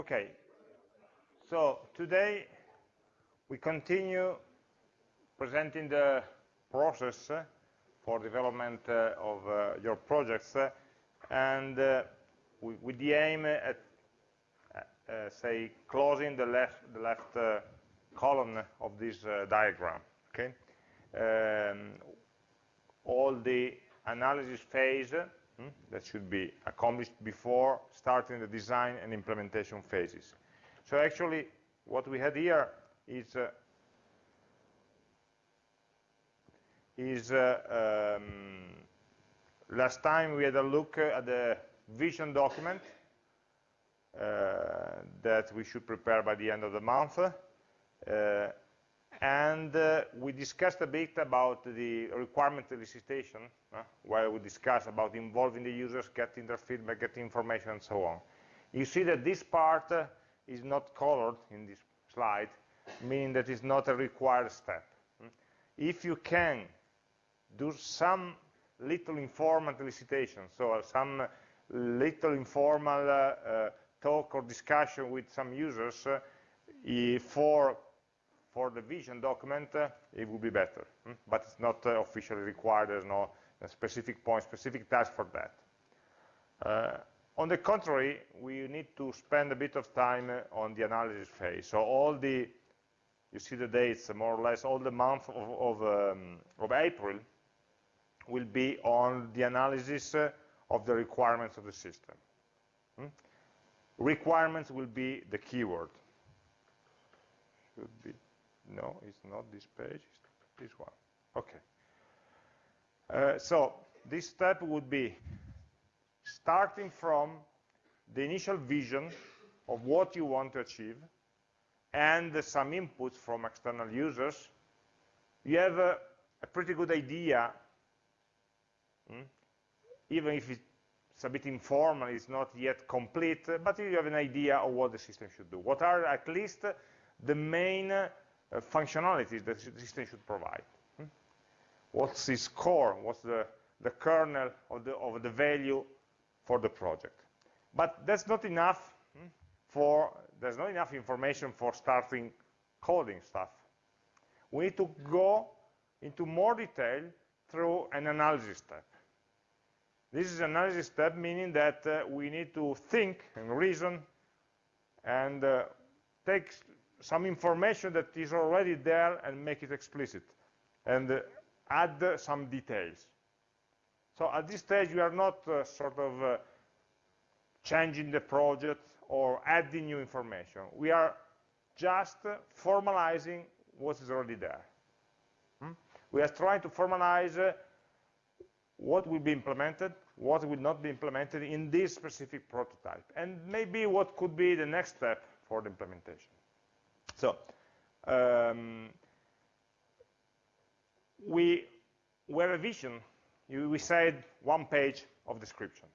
Okay, so today we continue presenting the process for development uh, of uh, your projects uh, and with the aim at say closing the left the left column of this diagram okay? Um, all the analysis phase hmm, that should be accomplished before starting the design and implementation phases. So actually, what we had here is uh, is uh, um, last time we had a look at the vision document uh, that we should prepare by the end of the month. Uh, and uh, we discussed a bit about the requirement elicitation, uh, where we discussed about involving the users, getting their feedback, getting information, and so on. You see that this part uh, is not colored in this slide, meaning that it's not a required step. If you can do some little informal elicitation, so some little informal uh, uh, talk or discussion with some users uh, for for the vision document, it would be better. Hmm? But it's not uh, officially required. There's no specific point, specific task for that. Uh, on the contrary, we need to spend a bit of time uh, on the analysis phase. So all the, you see the dates, more or less all the month of, of, um, of April will be on the analysis uh, of the requirements of the system. Hmm? Requirements will be the keyword. Should be no, it's not this page, it's this one. Okay. Uh, so this step would be starting from the initial vision of what you want to achieve and some inputs from external users, you have a, pretty good idea, hmm? even if it's a bit informal, it's not yet complete, but you have an idea of what the system should do. What are at least the main uh, functionalities that the system should provide. Hmm? What's its core? What's the, the kernel of the, of the value for the project? But that's not enough hmm, for, there's not enough information for starting coding stuff. We need to go into more detail through an analysis step. This is an analysis step, meaning that uh, we need to think and reason and uh, take some information that is already there and make it explicit and uh, add uh, some details. So at this stage, we are not uh, sort of uh, changing the project or adding new information. We are just formalizing what is already there. Hmm? We are trying to formalize uh, what will be implemented, what will not be implemented in this specific prototype, and maybe what could be the next step for the implementation. So um, we have a vision. We said one page of description.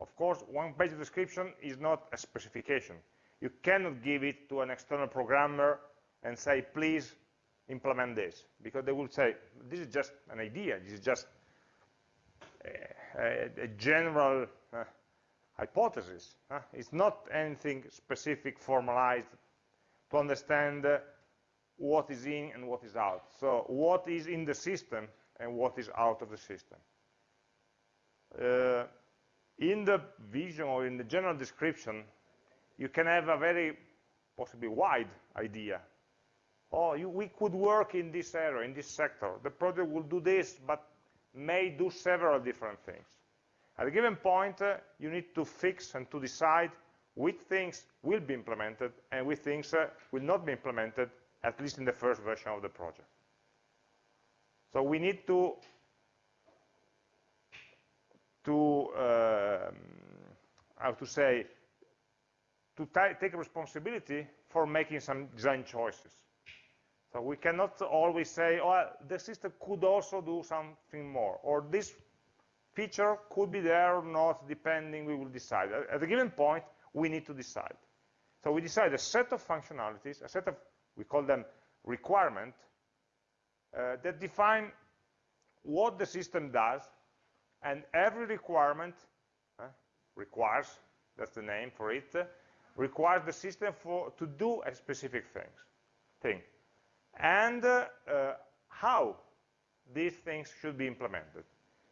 Of course, one page of description is not a specification. You cannot give it to an external programmer and say, please implement this, because they will say, this is just an idea, this is just a, a, general uh, hypothesis. It's not anything specific, formalized, to understand what is in and what is out. So what is in the system and what is out of the system. Uh, in the vision or in the general description, you can have a very possibly wide idea. Oh, you, we could work in this area, in this sector. The project will do this, but may do several different things. At a given point, uh, you need to fix and to decide which things will be implemented and which things uh, will not be implemented, at least in the first version of the project. So we need to, to um, how to say, to take responsibility for making some design choices. So we cannot always say, oh, the system could also do something more, or this feature could be there or not, depending, we will decide. At a given point, we need to decide. So we decide a set of functionalities, a set of, we call them requirement, uh, that define what the system does, and every requirement uh, requires, that's the name for it, requires the system for, to do a specific things, thing, and uh, uh, how these things should be implemented.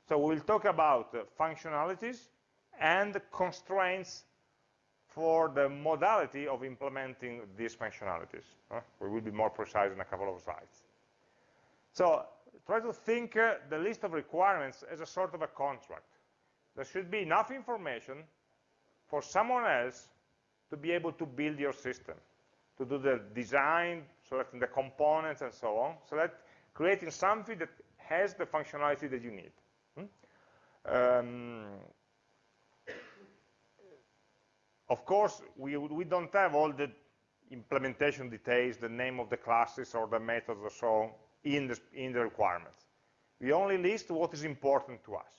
So we'll talk about uh, functionalities and constraints for the modality of implementing these functionalities. We will be more precise in a couple of slides. So try to think uh, the list of requirements as a sort of a contract. There should be enough information for someone else to be able to build your system, to do the design, selecting the components and so on, so that creating something that has the functionality that you need. Hmm? Um, of course, we, we don't have all the implementation details, the name of the classes or the methods or so in the, in the requirements. We only list what is important to us.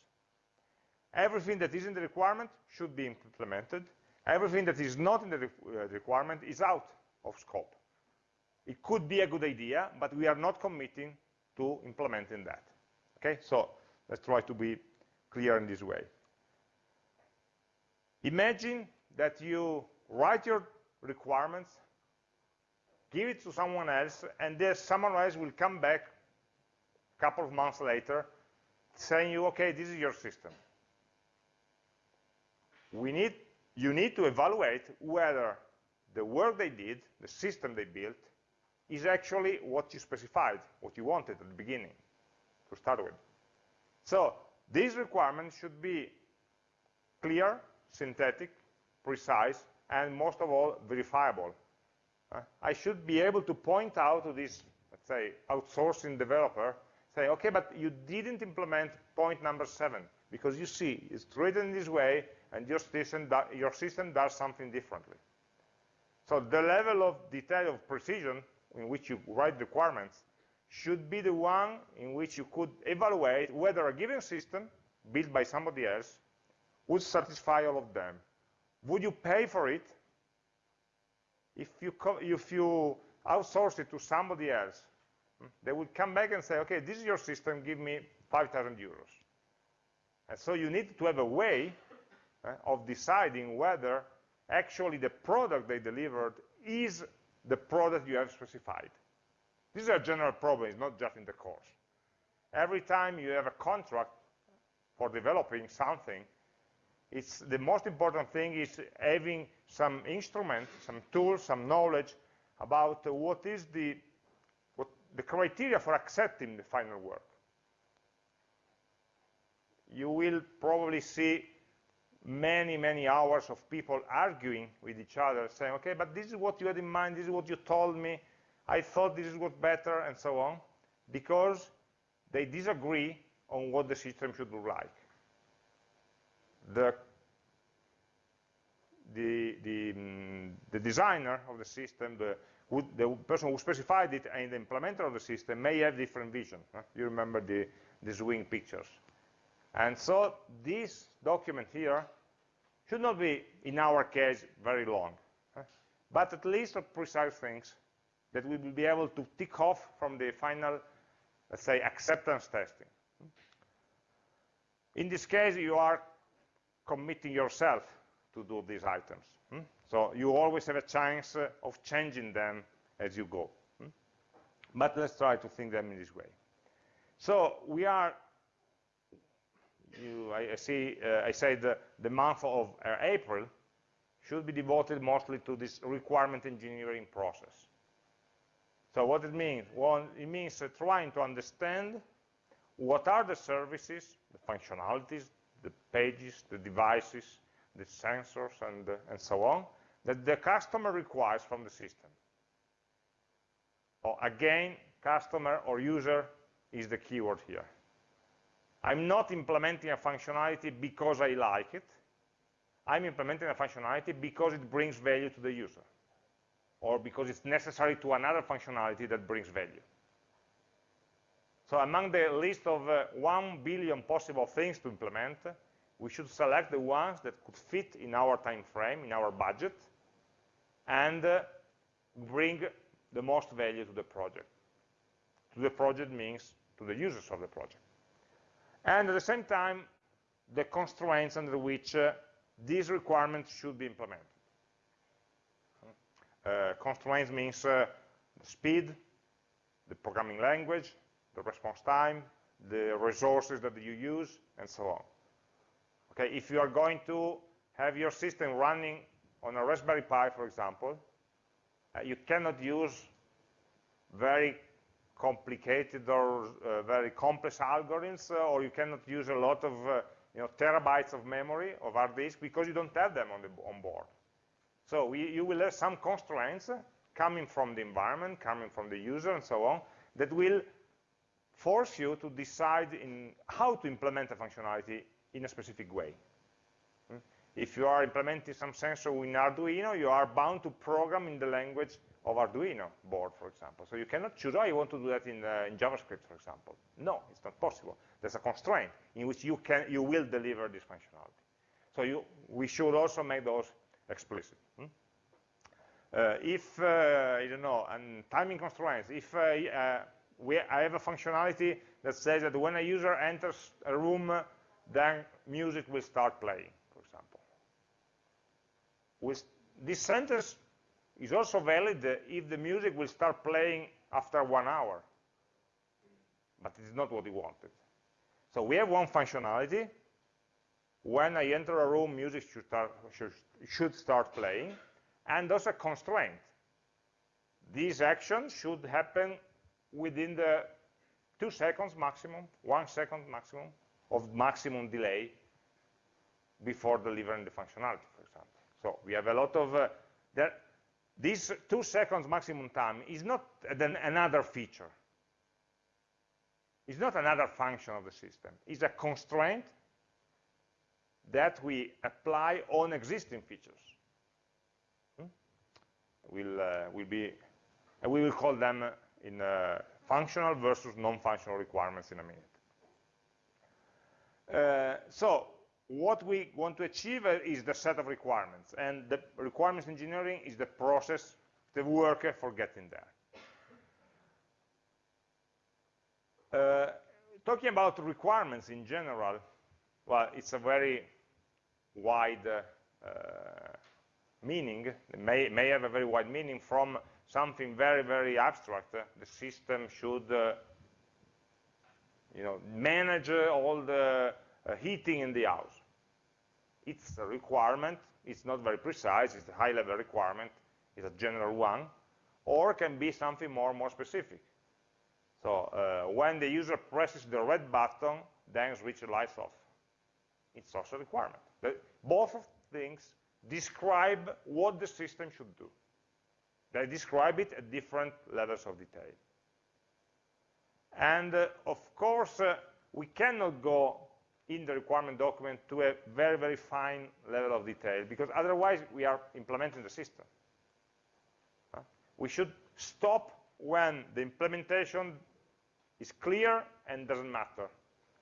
Everything that is in the requirement should be implemented. Everything that is not in the uh, requirement is out of scope. It could be a good idea, but we are not committing to implementing that. Okay, so let's try to be clear in this way. Imagine that you write your requirements, give it to someone else, and then someone else will come back a couple of months later saying you, okay, this is your system we need, you need to evaluate whether the work they did, the system they built, is actually what you specified, what you wanted at the beginning to start with. So these requirements should be clear, synthetic, precise, and most of all, verifiable. Uh, I should be able to point out to this, let's say, outsourcing developer, say, okay, but you didn't implement point number seven, because you see, it's written this way, and your system, your system does something differently. So the level of detail of precision in which you write requirements should be the one in which you could evaluate whether a given system built by somebody else would satisfy all of them. Would you pay for it if you, if you outsource it to somebody else? Hmm, they would come back and say, okay, this is your system, give me 5,000 euros. And so you need to have a way uh, of deciding whether actually the product they delivered is the product you have specified. This is a general problem, it's not just in the course. Every time you have a contract for developing something, it's the most important thing is having some instrument, some tools, some knowledge about what is the, what, the criteria for accepting the final work. You will probably see many, many hours of people arguing with each other, saying, okay, but this is what you had in mind, this is what you told me, I thought this is what better, and so on, because they disagree on what the system should look like. The, the, the, um, the designer of the system, the, who, the person who specified it, and the implementer of the system may have different vision. Huh? You remember the, the swing pictures. And so this document here should not be, in our case, very long, but at least of precise things that we will be able to tick off from the final, let's say, acceptance testing. In this case, you are committing yourself to do these items. Hmm? So you always have a chance uh, of changing them as you go. Hmm? But let's try to think them in this way. So we are you, I, I, see, uh, I said the, the month of uh, April should be devoted mostly to this requirement engineering process. So what it means? Well, it means uh, trying to understand what are the services, the functionalities, the pages, the devices, the sensors, and, uh, and so on, that the customer requires from the system. So again, customer or user is the keyword here. I'm not implementing a functionality because I like it. I'm implementing a functionality because it brings value to the user or because it's necessary to another functionality that brings value. So among the list of uh, 1 billion possible things to implement, we should select the ones that could fit in our time frame, in our budget, and uh, bring the most value to the project. To the project means to the users of the project and at the same time, the constraints under which uh, these requirements should be implemented. Uh, constraints means uh, speed, the programming language, the response time, the resources that you use, and so on. Okay, if you are going to have your system running on a Raspberry Pi, for example, uh, you cannot use very complicated or uh, very complex algorithms, uh, or you cannot use a lot of uh, you know, terabytes of memory of hard disk because you don't have them on, the, on board. So we, you will have some constraints coming from the environment, coming from the user, and so on, that will force you to decide in how to implement a functionality in a specific way. Hmm? If you are implementing some sensor in Arduino, you are bound to program in the language of Arduino board, for example. So you cannot choose, oh, I want to do that in, uh, in JavaScript, for example. No, it's not possible. There's a constraint in which you, can, you will deliver this functionality. So you, we should also make those explicit. Hmm? Uh, if, uh, I don't know, and timing constraints, if uh, uh, we, I have a functionality that says that when a user enters a room, then music will start playing, for example. With this sentence is also valid if the music will start playing after one hour. But it's not what we wanted. So we have one functionality. When I enter a room, music should start, should, should start playing. And there's a constraint. This action should happen within the two seconds maximum, one second maximum of maximum delay before delivering the functionality, for example. So we have a lot of, uh, there, this two seconds maximum time is not an, another feature. It's not another function of the system. It's a constraint that we apply on existing features. Hmm? We'll, uh, we'll be, uh, we will call them in uh, functional versus non-functional requirements in a minute. Uh, so what we want to achieve is the set of requirements, and the requirements engineering is the process, the work for getting there. Uh, talking about requirements in general, well, it's a very wide uh, meaning, it may, may have a very wide meaning from something very, very abstract. Uh, the system should uh, you know, manage uh, all the heating in the house. It's a requirement, it's not very precise, it's a high-level requirement, it's a general one, or can be something more more specific. So uh, when the user presses the red button, then switch the lights off. It's also a requirement. Both of things describe what the system should do. They describe it at different levels of detail. And uh, of course, uh, we cannot go in the requirement document to a very, very fine level of detail, because otherwise we are implementing the system. Uh, we should stop when the implementation is clear and doesn't matter.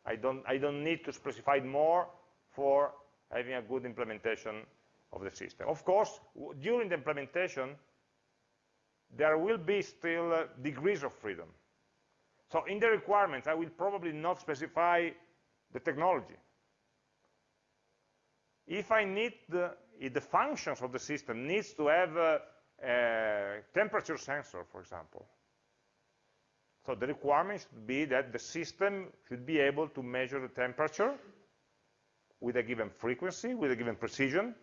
I don't, I don't need to specify more for having a good implementation of the system. Of course, during the implementation, there will be still uh, degrees of freedom. So in the requirements, I will probably not specify the technology. If I need the, if the functions of the system needs to have a, a temperature sensor, for example, so the requirement should be that the system should be able to measure the temperature with a given frequency, with a given precision,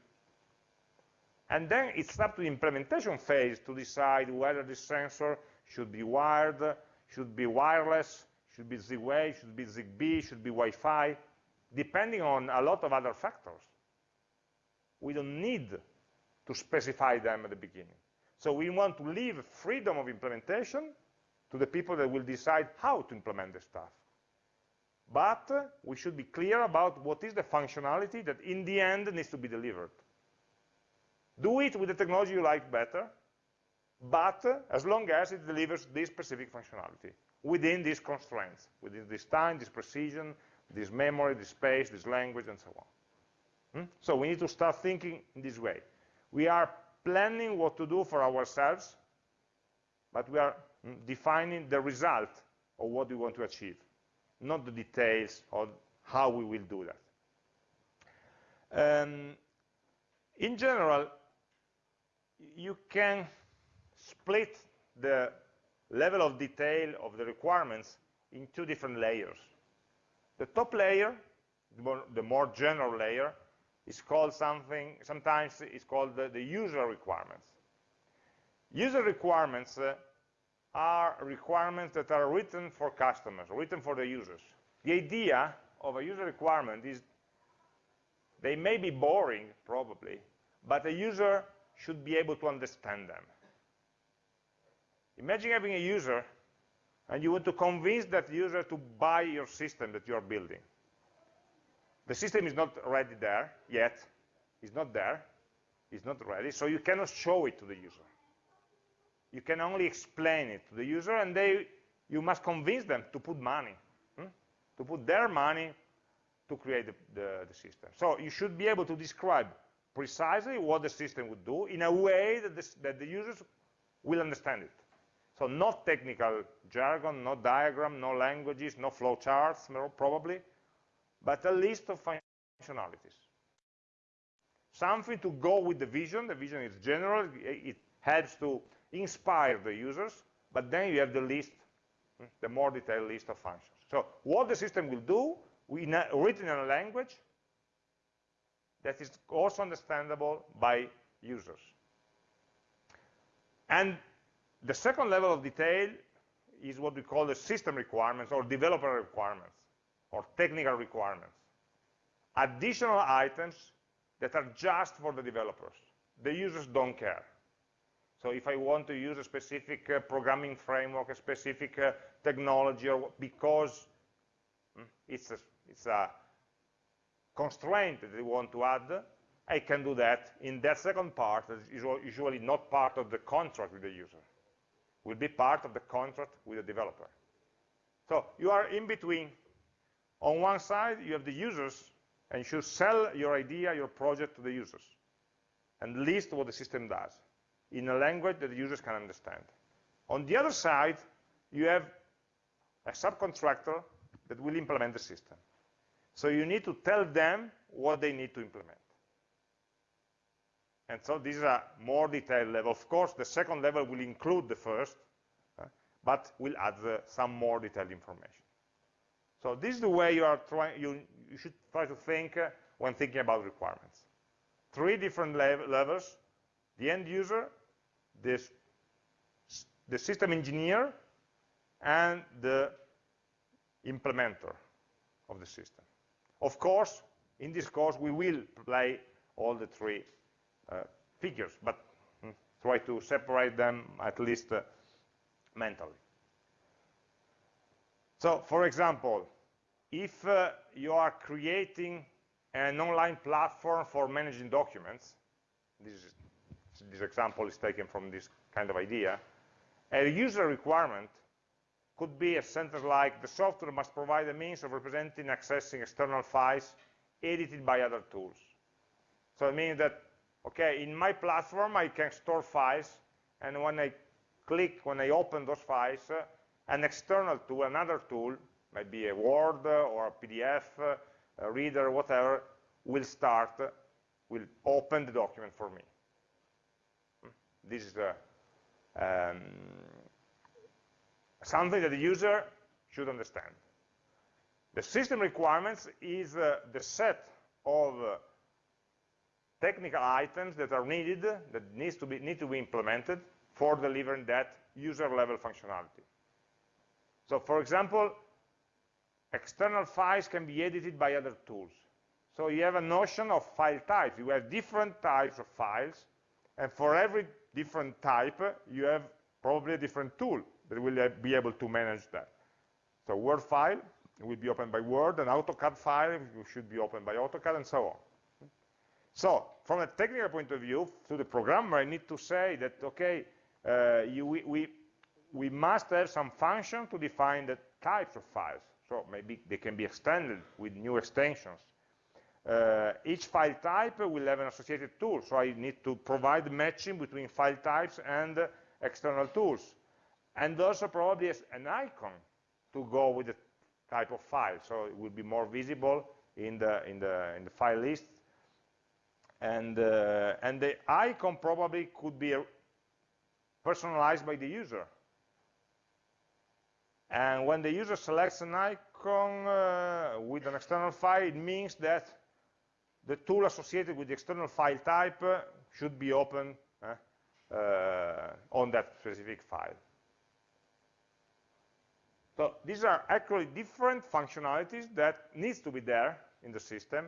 and then it's up to the implementation phase to decide whether the sensor should be wired, should be wireless, should be Z-Wave, should be ZigBee, should be Wi-Fi, depending on a lot of other factors. We don't need to specify them at the beginning. So we want to leave freedom of implementation to the people that will decide how to implement the stuff. But we should be clear about what is the functionality that in the end needs to be delivered. Do it with the technology you like better, but as long as it delivers this specific functionality within these constraints, within this time, this precision, this memory, this space, this language, and so on. Hmm? So we need to start thinking in this way. We are planning what to do for ourselves, but we are hmm, defining the result of what we want to achieve, not the details of how we will do that. Um, in general, you can split the level of detail of the requirements in two different layers. The top layer, the more, the more general layer, is called something, sometimes it's called the, the user requirements. User requirements uh, are requirements that are written for customers, written for the users. The idea of a user requirement is they may be boring, probably, but a user should be able to understand them. Imagine having a user and you want to convince that user to buy your system that you are building. The system is not ready there yet. It's not there. It's not ready. So you cannot show it to the user. You can only explain it to the user, and they, you must convince them to put money, hmm? to put their money to create the, the, the system. So you should be able to describe precisely what the system would do in a way that, this, that the users will understand it. So not technical jargon, no diagram, no languages, no flowcharts, probably, but a list of functionalities. Something to go with the vision. The vision is general. It helps to inspire the users, but then you have the list, hmm, the more detailed list of functions. So what the system will do, we written in a language that is also understandable by users. And the second level of detail is what we call the system requirements or developer requirements or technical requirements. Additional items that are just for the developers. The users don't care. So if I want to use a specific uh, programming framework, a specific uh, technology, or because mm, it's, a, it's a constraint that they want to add, I can do that in that second part that is usually not part of the contract with the user will be part of the contract with the developer. So you are in between. On one side, you have the users, and you should sell your idea, your project to the users, and list what the system does in a language that the users can understand. On the other side, you have a subcontractor that will implement the system. So you need to tell them what they need to implement. And so this is a more detailed level. Of course, the second level will include the first, uh, but will add uh, some more detailed information. So this is the way you are trying. You, you should try to think uh, when thinking about requirements. Three different levels: the end user, this, the system engineer, and the implementer of the system. Of course, in this course, we will play all the three uh, figures, but mm, try to separate them at least uh, mentally. So, for example, if uh, you are creating an online platform for managing documents, this, is, this example is taken from this kind of idea, a user requirement could be a sentence like, the software must provide a means of representing accessing external files edited by other tools. So it means that okay, in my platform, I can store files, and when I click, when I open those files, uh, an external tool, another tool, maybe a Word or a PDF, uh, a reader, whatever, will start, uh, will open the document for me. Hmm. This is a, um, something that the user should understand. The system requirements is uh, the set of uh, technical items that are needed, that needs to be, need to be implemented for delivering that user-level functionality. So for example, external files can be edited by other tools. So you have a notion of file types. You have different types of files, and for every different type, you have probably a different tool that will be able to manage that. So Word file will be opened by Word, an AutoCAD file should be opened by AutoCAD, and so on. So from a technical point of view, to the programmer, I need to say that, okay, uh, you, we, we, we must have some function to define the types of files. So maybe they can be extended with new extensions. Uh, each file type will have an associated tool, so I need to provide matching between file types and external tools. And also probably an icon to go with the type of file, so it will be more visible in the, in the, in the file list and, uh, and the icon probably could be personalized by the user. And when the user selects an icon uh, with an external file, it means that the tool associated with the external file type uh, should be open uh, uh, on that specific file. So these are actually different functionalities that needs to be there in the system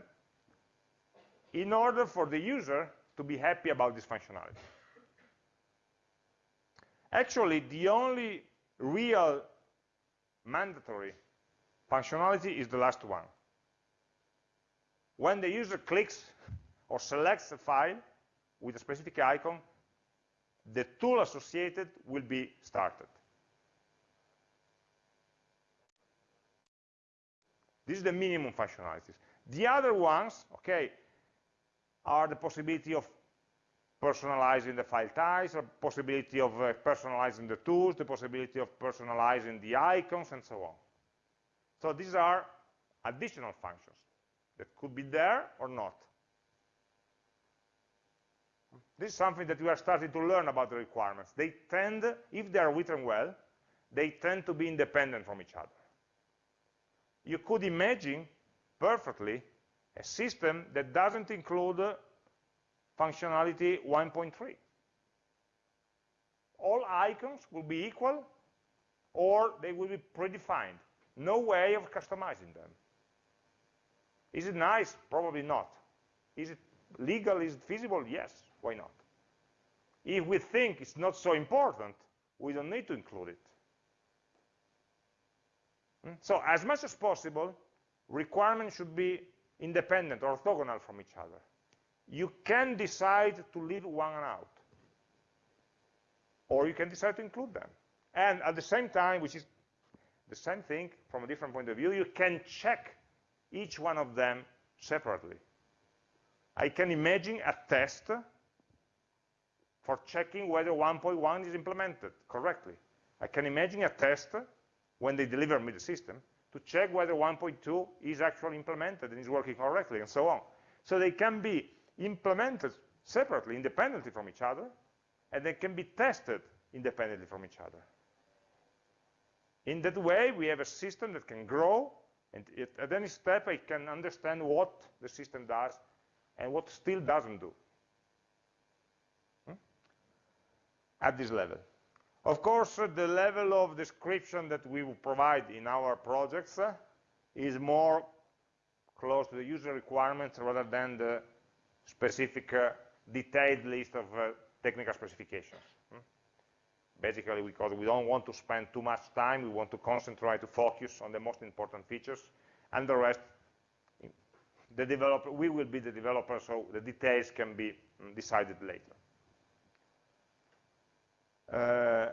in order for the user to be happy about this functionality. Actually, the only real mandatory functionality is the last one. When the user clicks or selects a file with a specific icon, the tool associated will be started. This is the minimum functionalities. The other ones, okay, are the possibility of personalizing the file types, the possibility of uh, personalizing the tools, the possibility of personalizing the icons, and so on. So these are additional functions that could be there or not. This is something that we are starting to learn about the requirements. They tend, if they are written well, they tend to be independent from each other. You could imagine perfectly a system that doesn't include uh, functionality 1.3. All icons will be equal or they will be predefined. No way of customizing them. Is it nice? Probably not. Is it legal? Is it feasible? Yes. Why not? If we think it's not so important, we don't need to include it. Hmm? So as much as possible, requirements should be independent, or orthogonal from each other. You can decide to leave one out. Or you can decide to include them. And at the same time, which is the same thing from a different point of view, you can check each one of them separately. I can imagine a test for checking whether 1.1 is implemented correctly. I can imagine a test when they deliver me the system to check whether 1.2 is actually implemented and is working correctly and so on. So they can be implemented separately, independently from each other, and they can be tested independently from each other. In that way, we have a system that can grow, and it, at any step, I can understand what the system does and what still doesn't do hmm? at this level. Of course, uh, the level of description that we will provide in our projects uh, is more close to the user requirements rather than the specific uh, detailed list of uh, technical specifications. Hmm? Basically, because we don't want to spend too much time, we want to concentrate, to focus on the most important features, and the rest, the developer, we will be the developer, so the details can be mm, decided later. Uh,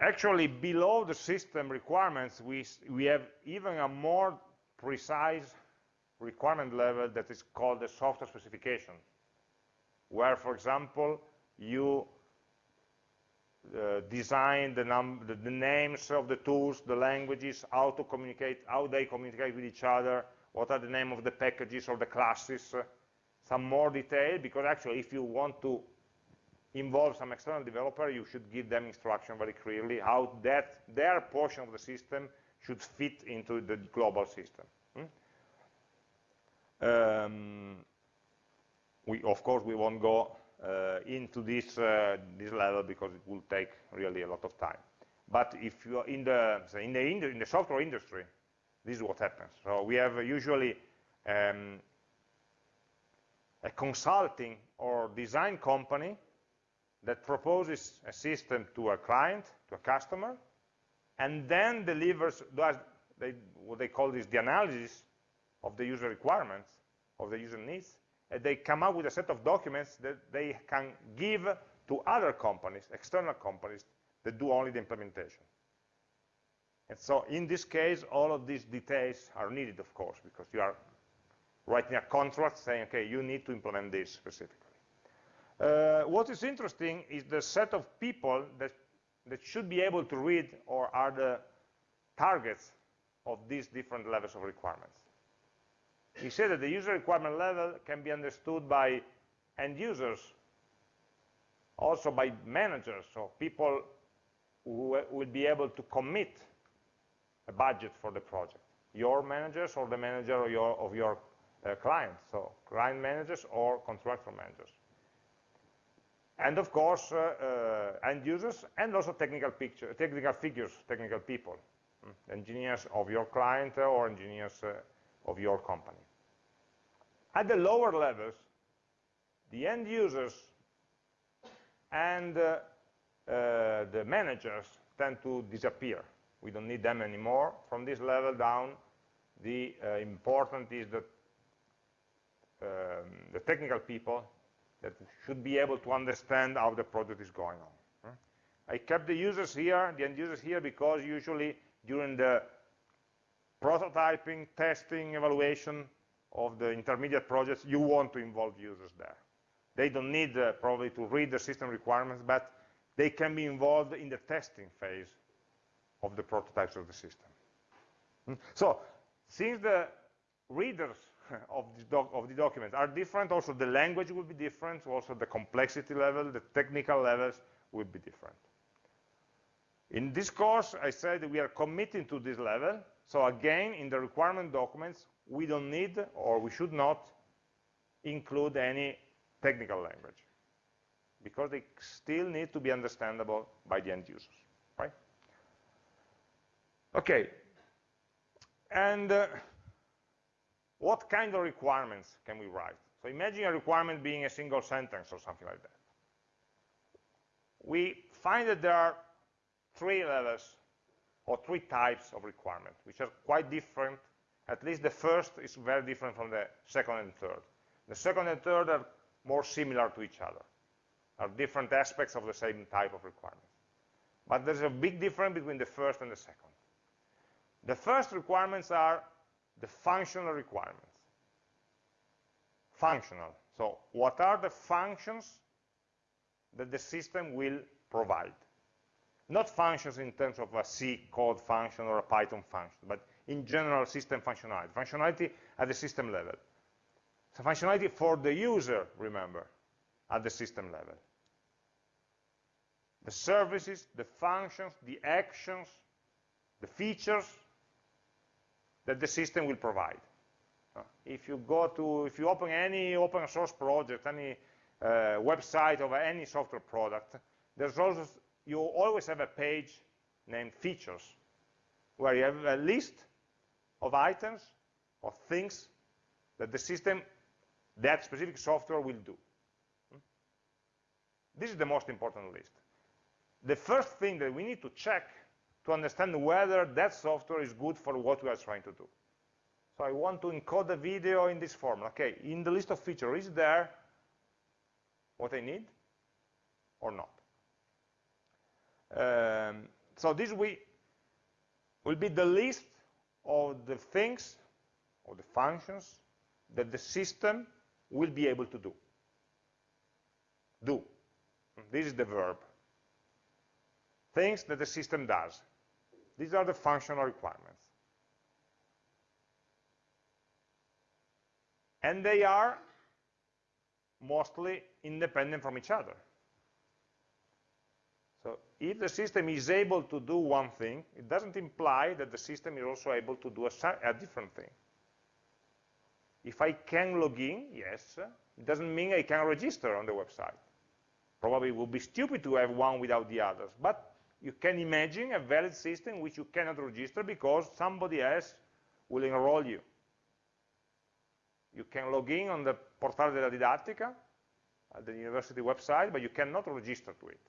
actually, below the system requirements, we, we have even a more precise requirement level that is called the software specification, where, for example, you uh, design the, the, the, names of the tools, the languages, how to communicate, how they communicate with each other, what are the name of the packages or the classes, uh, some more detail, because actually if you want to involve some external developer, you should give them instruction very clearly how that their portion of the system should fit into the global system. Hmm? Um, we, of course, we won't go uh, into this uh, this level because it will take really a lot of time. But if you are in the in the in the software industry, this is what happens. So we have usually um, a consulting or design company that proposes a system to a client, to a customer, and then delivers does they, what they call this the analysis of the user requirements, of the user needs, and they come up with a set of documents that they can give to other companies, external companies, that do only the implementation. And so in this case, all of these details are needed, of course, because you are writing a contract saying, okay, you need to implement this specifically. Uh, what is interesting is the set of people that, that should be able to read or are the targets of these different levels of requirements. He said that the user requirement level can be understood by end users also by managers, so people who will be able to commit a budget for the project. Your managers or the manager of your, of your uh, client, so client managers or contractor managers. And of course, uh, uh, end users and also technical, picture, technical figures, technical people, mm, engineers of your client or engineers uh, of your company. At the lower levels, the end users and uh, uh, the managers tend to disappear. We don't need them anymore. From this level down, the uh, important is that um, the technical people that should be able to understand how the project is going on. I kept the users here, the end users here, because usually during the prototyping, testing, evaluation of the intermediate projects, you want to involve users there. They don't need uh, probably to read the system requirements, but they can be involved in the testing phase of the prototypes of the system. Hmm? So, since the readers of, of the documents are different, also the language will be different, also the complexity level, the technical levels will be different. In this course, I said we are committing to this level, so again, in the requirement documents, we don't need, or we should not, include any technical language, because they still need to be understandable by the end users, right? Okay, and uh, what kind of requirements can we write? So imagine a requirement being a single sentence or something like that. We find that there are three levels or three types of requirement, which are quite different. At least the first is very different from the second and third. The second and third are more similar to each other, are different aspects of the same type of requirement. But there's a big difference between the first and the second. The first requirements are the functional requirements. Functional. So what are the functions that the system will provide? Not functions in terms of a C code function or a Python function, but in general system functionality. Functionality at the system level. So functionality for the user, remember, at the system level. The services, the functions, the actions, the features that the system will provide. Uh, if you go to, if you open any open source project, any uh, website of any software product, there's also, you always have a page named features, where you have a list of items, or things that the system, that specific software will do. Hmm? This is the most important list. The first thing that we need to check to understand whether that software is good for what we are trying to do. So I want to encode a video in this form. Okay, in the list of features, is there what I need or not? Um, so this will, will be the list of the things or the functions that the system will be able to do. Do. This is the verb. Things that the system does. These are the functional requirements. And they are mostly independent from each other. So if the system is able to do one thing, it doesn't imply that the system is also able to do a, a different thing. If I can log in, yes, it doesn't mean I can register on the website. Probably it would be stupid to have one without the others, but you can imagine a valid system which you cannot register because somebody else will enroll you. You can log in on the Portale della Didattica, at the university website, but you cannot register to it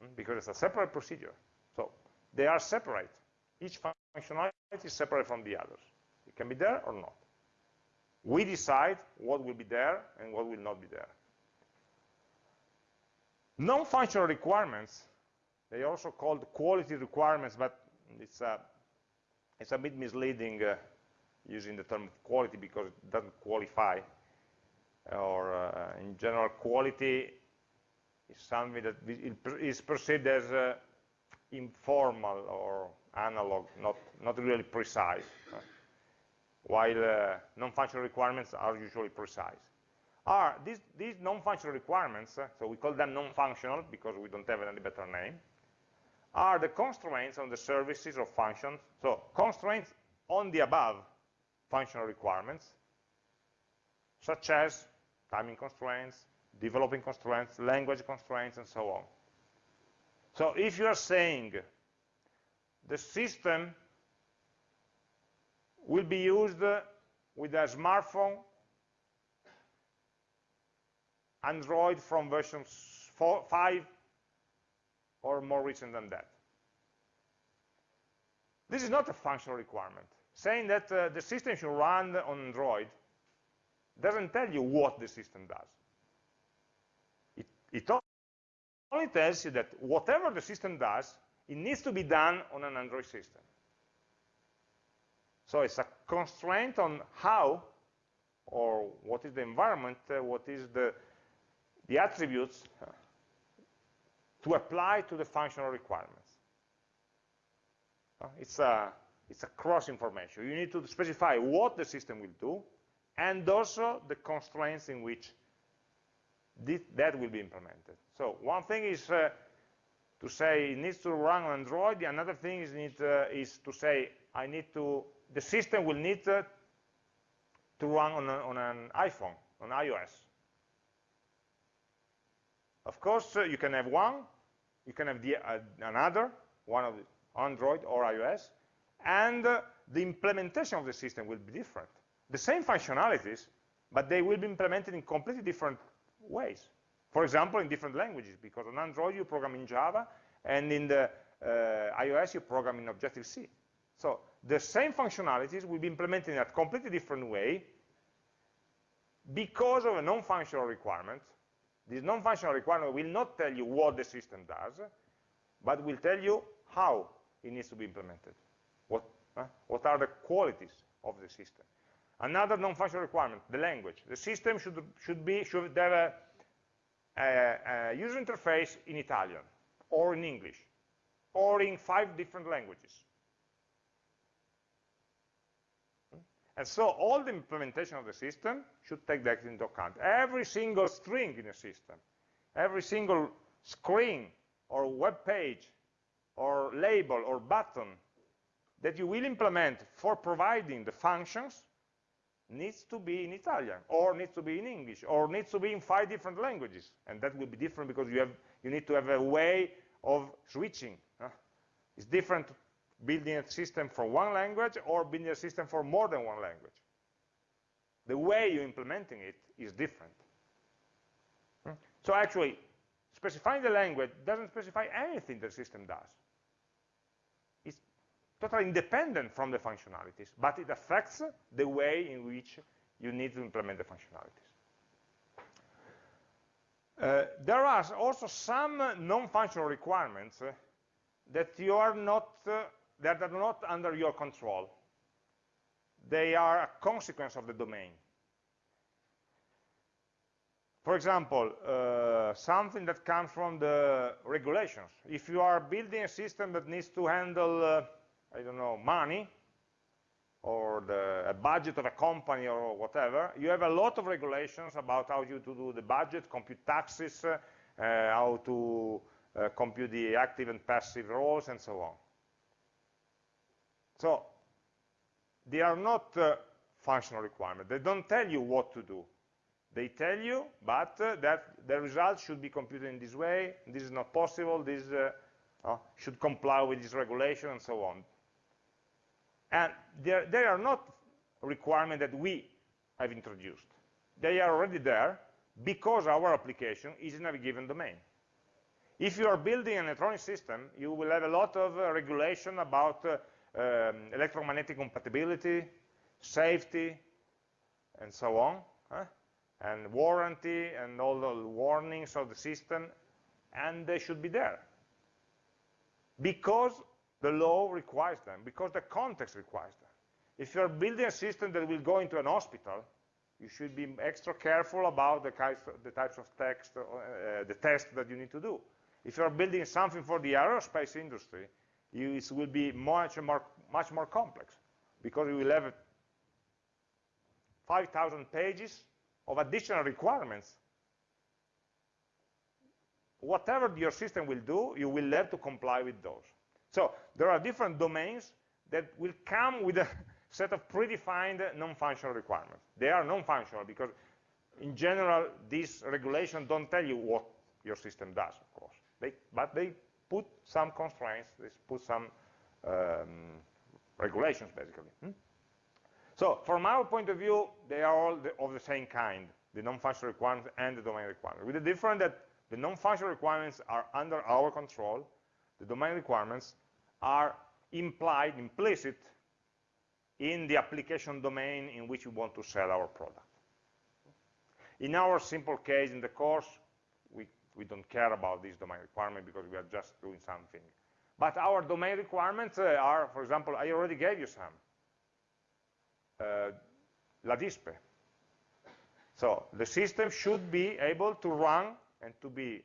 hmm, because it's a separate procedure. So they are separate. Each functionality is separate from the others. It can be there or not. We decide what will be there and what will not be there. Non-functional requirements they are also called quality requirements, but it's a, it's a bit misleading uh, using the term quality because it doesn't qualify. Or uh, in general, quality is something that is perceived as uh, informal or analog, not, not really precise, while uh, non-functional requirements are usually precise. are these, these non-functional requirements, uh, so we call them non-functional because we don't have any better name, are the constraints on the services of functions. So constraints on the above functional requirements, such as timing constraints, developing constraints, language constraints, and so on. So if you are saying the system will be used with a smartphone Android from version 4, 5 or more recent than that. This is not a functional requirement. Saying that uh, the system should run on Android doesn't tell you what the system does. It, it only tells you that whatever the system does, it needs to be done on an Android system. So it's a constraint on how or what is the environment, uh, what is the, the attributes to apply to the functional requirements. Uh, it's, a, it's a cross information. You need to specify what the system will do and also the constraints in which that will be implemented. So one thing is uh, to say it needs to run on Android. Another thing is, need, uh, is to say I need to, the system will need to run on, a, on, an iPhone, on iOS. Of course, uh, you can have one, you can have the, uh, another, one of Android or iOS, and uh, the implementation of the system will be different. The same functionalities, but they will be implemented in completely different ways. For example, in different languages, because on Android you program in Java, and in the uh, iOS you program in Objective-C. So the same functionalities will be implemented in a completely different way because of a non-functional requirement. This non-functional requirement will not tell you what the system does, but will tell you how it needs to be implemented. What, uh, what are the qualities of the system? Another non-functional requirement, the language. The system should, should, be, should have a a, a user interface in Italian or in English or in five different languages. And so all the implementation of the system should take that into account. Every single string in a system, every single screen or web page or label or button that you will implement for providing the functions needs to be in Italian, or needs to be in English, or needs to be in five different languages. And that will be different because you, have, you need to have a way of switching. It's different building a system for one language or building a system for more than one language. The way you're implementing it is different. Hmm? So actually, specifying the language doesn't specify anything the system does It's totally independent from the functionalities, but it affects the way in which you need to implement the functionalities. Uh, there are also some non-functional requirements uh, that you are not uh, that are not under your control. They are a consequence of the domain. For example, uh, something that comes from the regulations. If you are building a system that needs to handle uh, I don't know, money, or the, a budget of a company or whatever, you have a lot of regulations about how you to do the budget, compute taxes, uh, how to uh, compute the active and passive roles, and so on. So they are not uh, functional requirements. They don't tell you what to do. They tell you, but uh, that the results should be computed in this way, this is not possible, this uh, uh, should comply with this regulation, and so on. And they are not requirements that we have introduced. They are already there because our application is in a given domain. If you are building an electronic system, you will have a lot of uh, regulation about uh, um, electromagnetic compatibility, safety, and so on, huh? and warranty, and all the warnings of the system, and they should be there. Because the law requires them, because the context requires them. If you're building a system that will go into an hospital, you should be extra careful about the, the types of text, uh, the tests that you need to do. If you're building something for the aerospace industry, it will be much more, much more complex, because you will have 5,000 pages of additional requirements, whatever your system will do, you will have to comply with those. So there are different domains that will come with a set of predefined non-functional requirements. They are non-functional because in general, these regulations don't tell you what your system does, of course. They, but they put some constraints, they put some um, regulations, basically. Hmm? So from our point of view, they are all the, of the same kind, the non-functional requirements and the domain requirements, with the difference that the non-functional requirements are under our control, the domain requirements are implied, implicit, in the application domain in which we want to sell our product. In our simple case in the course, we, don't care about this domain requirement because we are just doing something. But our domain requirements uh, are, for example, I already gave you some. Uh, La Dispe. So the system should be able to run and to be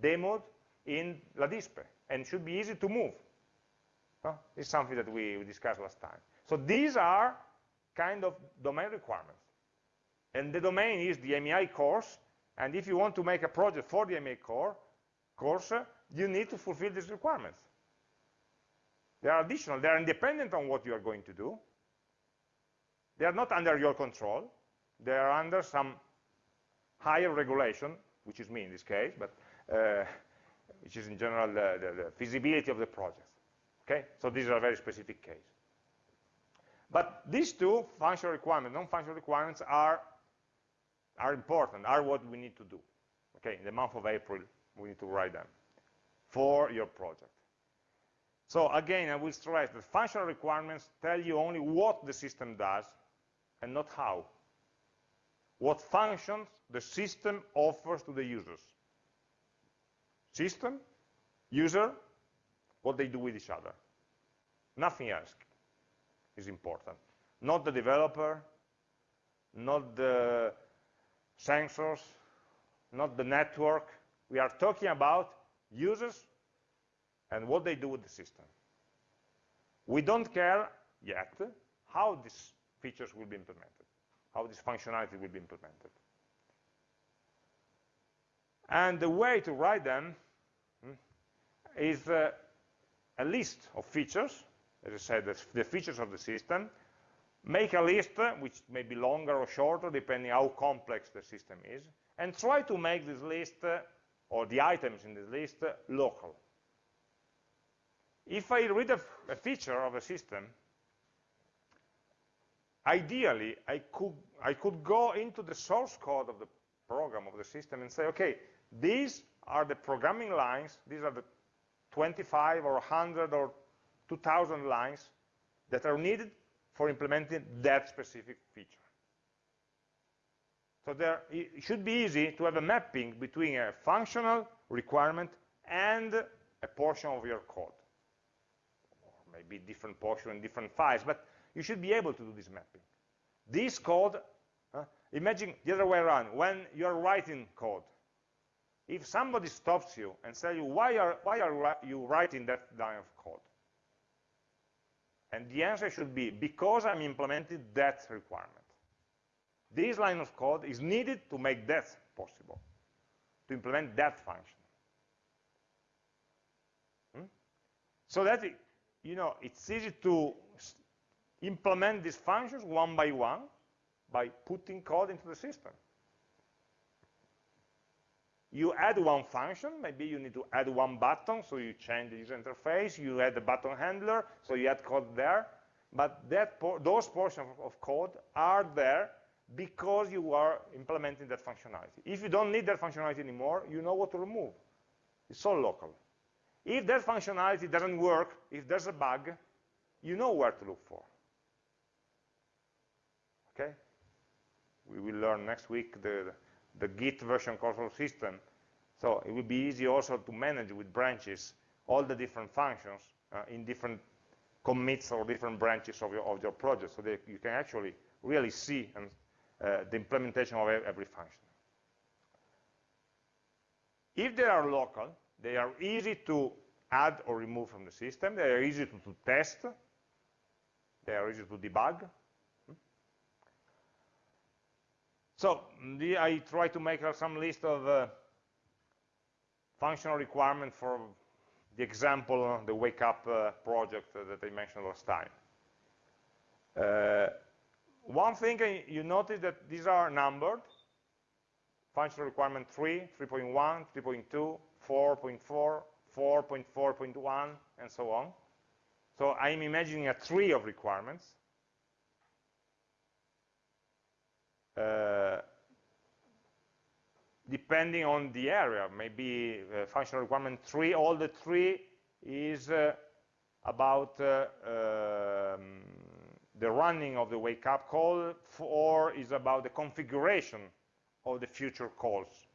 demoed in La Dispe and should be easy to move. Huh? It's something that we, we discussed last time. So these are kind of domain requirements. And the domain is the MEI course, and if you want to make a project for the MA core, course, you need to fulfill these requirements. They are additional, they are independent on what you are going to do. They are not under your control. They are under some higher regulation, which is me in this case, but uh, which is in general the, the, the, feasibility of the project. Okay, so these are a very specific case. But these two, functional requirements, non-functional requirements, are are important, are what we need to do. Okay, in the month of April, we need to write them for your project. So again, I will stress that functional requirements tell you only what the system does and not how. What functions the system offers to the users. System, user, what they do with each other. Nothing else is important. Not the developer, not the sensors, not the network. We are talking about users and what they do with the system. We don't care yet how these features will be implemented, how this functionality will be implemented. And the way to write them hmm, is uh, a list of features, as I said, the, the features of the system, make a list, uh, which may be longer or shorter, depending how complex the system is, and try to make this list, uh, or the items in this list, uh, local. If I read a, a feature of a system, ideally, I could, I could go into the source code of the program, of the system, and say, okay, these are the programming lines, these are the 25 or 100 or 2,000 lines that are needed for implementing that specific feature. So there, it should be easy to have a mapping between a functional requirement and a portion of your code. Or maybe different portion and different files, but you should be able to do this mapping. This code, uh, imagine the other way around, when you're writing code, if somebody stops you and says you, why are, why are you writing that line of code? And the answer should be, because I'm implementing that requirement. This line of code is needed to make that possible, to implement that function. Hmm? So that, you know, it's easy to implement these functions one by one by putting code into the system you add one function, maybe you need to add one button, so you change the user interface, you add the button handler, so you add code there, but por those portions of code are there because you are implementing that functionality. If you don't need that functionality anymore, you know what to remove. It's all local. If that functionality doesn't work, if there's a bug, you know where to look for. Okay? We will learn next week the, the Git version control system. So it will be easy also to manage with branches all the different functions uh, in different commits or different branches of your, of your project so that you can actually really see and, uh, the implementation of every function. If they are local, they are easy to add or remove from the system, they are easy to, to test, they are easy to debug, So the, I try to make some list of uh, functional requirements for the example, uh, the wake up uh, project that I mentioned last time. Uh, one thing you notice that these are numbered, functional requirement 3, 3.1, 3.2, 4.4, 4.4.1, and so on. So I'm imagining a tree of requirements. Uh, depending on the area, maybe uh, functional requirement 3, all the three is uh, about uh, um, the running of the wake up call, or is about the configuration of the future calls.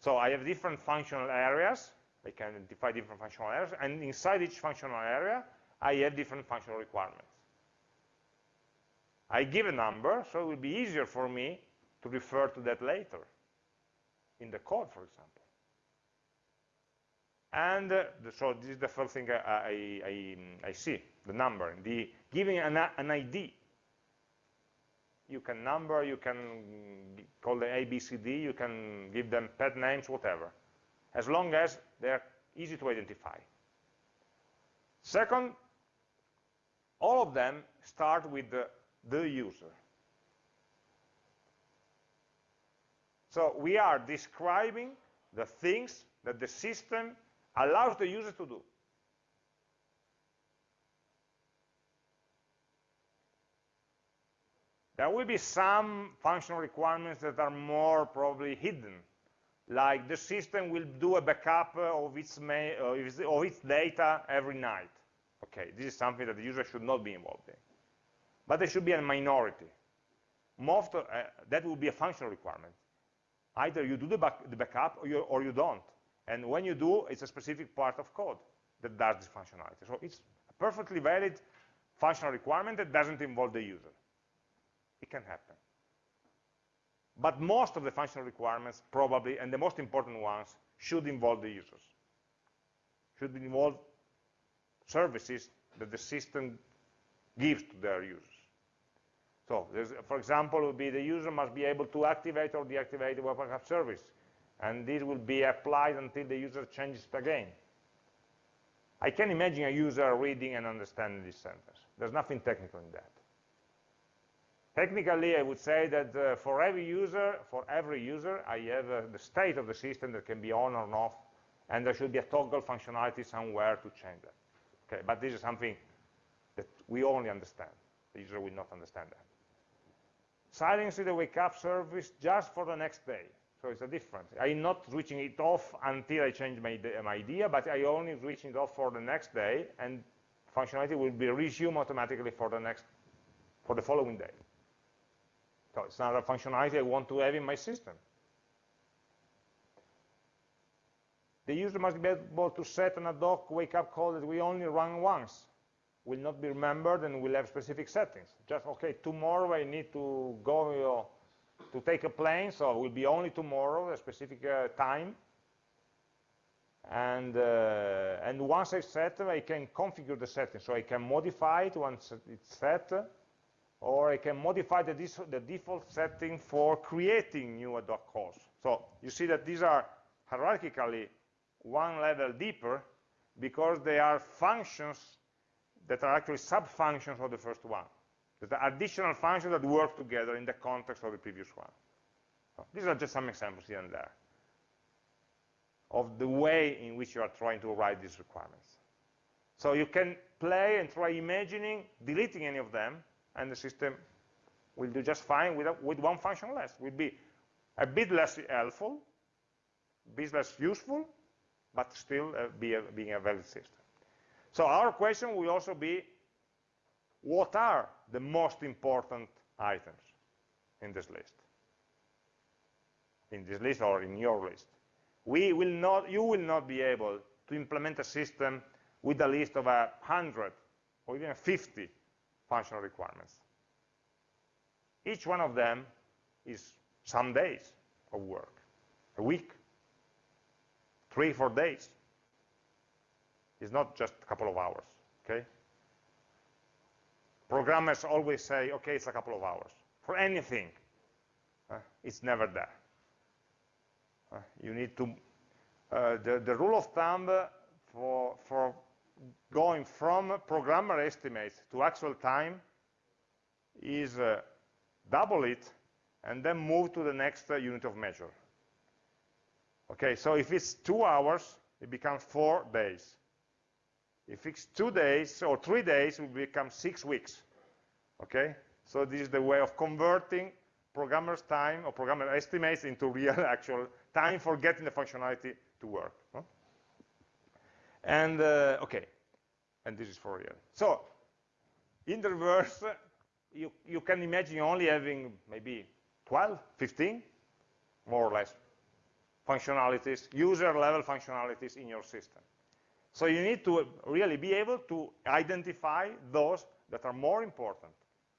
So I have different functional areas, I can identify different functional areas, and inside each functional area, I have different functional requirements. I give a number, so it will be easier for me to refer to that later, in the code, for example. And uh, so this is the first thing I, I, I, I see, the number, the giving an, an ID. You can number, you can call them A, B, C, D, you can give them pet names, whatever, as long as they're easy to identify. Second, all of them start with the, the user. So we are describing the things that the system allows the user to do. There will be some functional requirements that are more probably hidden, like the system will do a backup of its, of its data every night. Okay, this is something that the user should not be involved in. But there should be a minority. Most, uh, that will be a functional requirement. Either you do the, back, the backup or you, or you don't. And when you do, it's a specific part of code that does this functionality. So it's a perfectly valid functional requirement that doesn't involve the user. It can happen. But most of the functional requirements, probably, and the most important ones, should involve the users. Should involve services that the system gives to their users. So, for example, would be the user must be able to activate or deactivate the web backup service and this will be applied until the user changes it again. I can imagine a user reading and understanding this sentence. There's nothing technical in that. Technically, I would say that uh, for every user, for every user, I have uh, the state of the system that can be on or off, and there should be a toggle functionality somewhere to change that. Okay, but this is something that we only understand. The user will not understand that. Silencing the wake up service just for the next day. So it's a difference. I'm not switching it off until I change my, my idea, but I only switch it off for the next day, and functionality will be resumed automatically for the next, for the following day. So it's not a functionality I want to have in my system. The user must be able to set an ad hoc wake-up call that we only run once. Will not be remembered and will have specific settings. Just, okay, tomorrow I need to go know, to take a plane, so it will be only tomorrow, a specific uh, time. And, uh, and once I set, I can configure the setting. So I can modify it once it's set, or I can modify the, the default setting for creating new ad hoc calls. So you see that these are hierarchically one level deeper because they are functions that are actually sub-functions of the first one. The additional functions that work together in the context of the previous one. So these are just some examples here and there of the way in which you are trying to write these requirements. So you can play and try imagining deleting any of them, and the system will do just fine with, a, with one function less. Will be a bit less helpful, a bit less useful, but still uh, be a, being a valid system. So our question will also be, what are the most important items in this list? In this list or in your list. We will not, you will not be able to implement a system with a list of a hundred or even 50 functional requirements. Each one of them is some days of work, a week, three, four days. It's not just a couple of hours, okay? Programmers always say, okay, it's a couple of hours for anything. Uh, it's never there. Uh, you need to, uh, the, the rule of thumb for, for going from programmer estimates to actual time is uh, double it and then move to the next uh, unit of measure. Okay, so if it's two hours, it becomes four days. If it's two days or three days, it will become six weeks. Okay, so this is the way of converting programmer's time or programmer estimates into real actual time for getting the functionality to work. Huh? And uh, okay, and this is for real. So in the reverse, you, you can imagine only having maybe 12, 15, more or less, functionalities, user-level functionalities in your system. So you need to really be able to identify those that are more important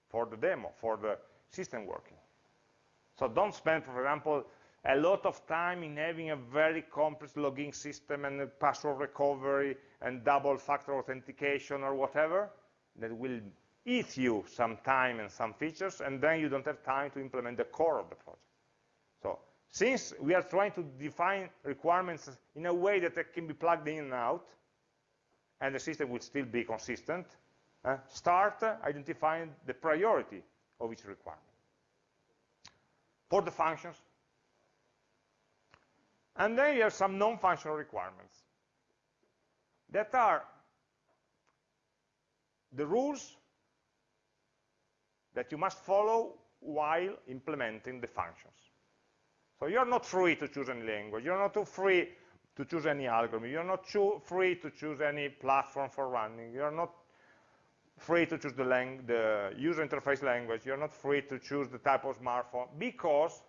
for the demo, for the system working. So don't spend, for example, a lot of time in having a very complex logging system and password recovery and double factor authentication or whatever that will eat you some time and some features and then you don't have time to implement the core of the project. So since we are trying to define requirements in a way that they can be plugged in and out and the system will still be consistent, uh, start identifying the priority of each requirement. For the functions, and then you have some non-functional requirements that are the rules that you must follow while implementing the functions. So you're not free to choose any language. You're not free to choose any algorithm. You're not free to choose any platform for running. You're not free to choose the, the, user interface language. You're not free to choose the type of smartphone because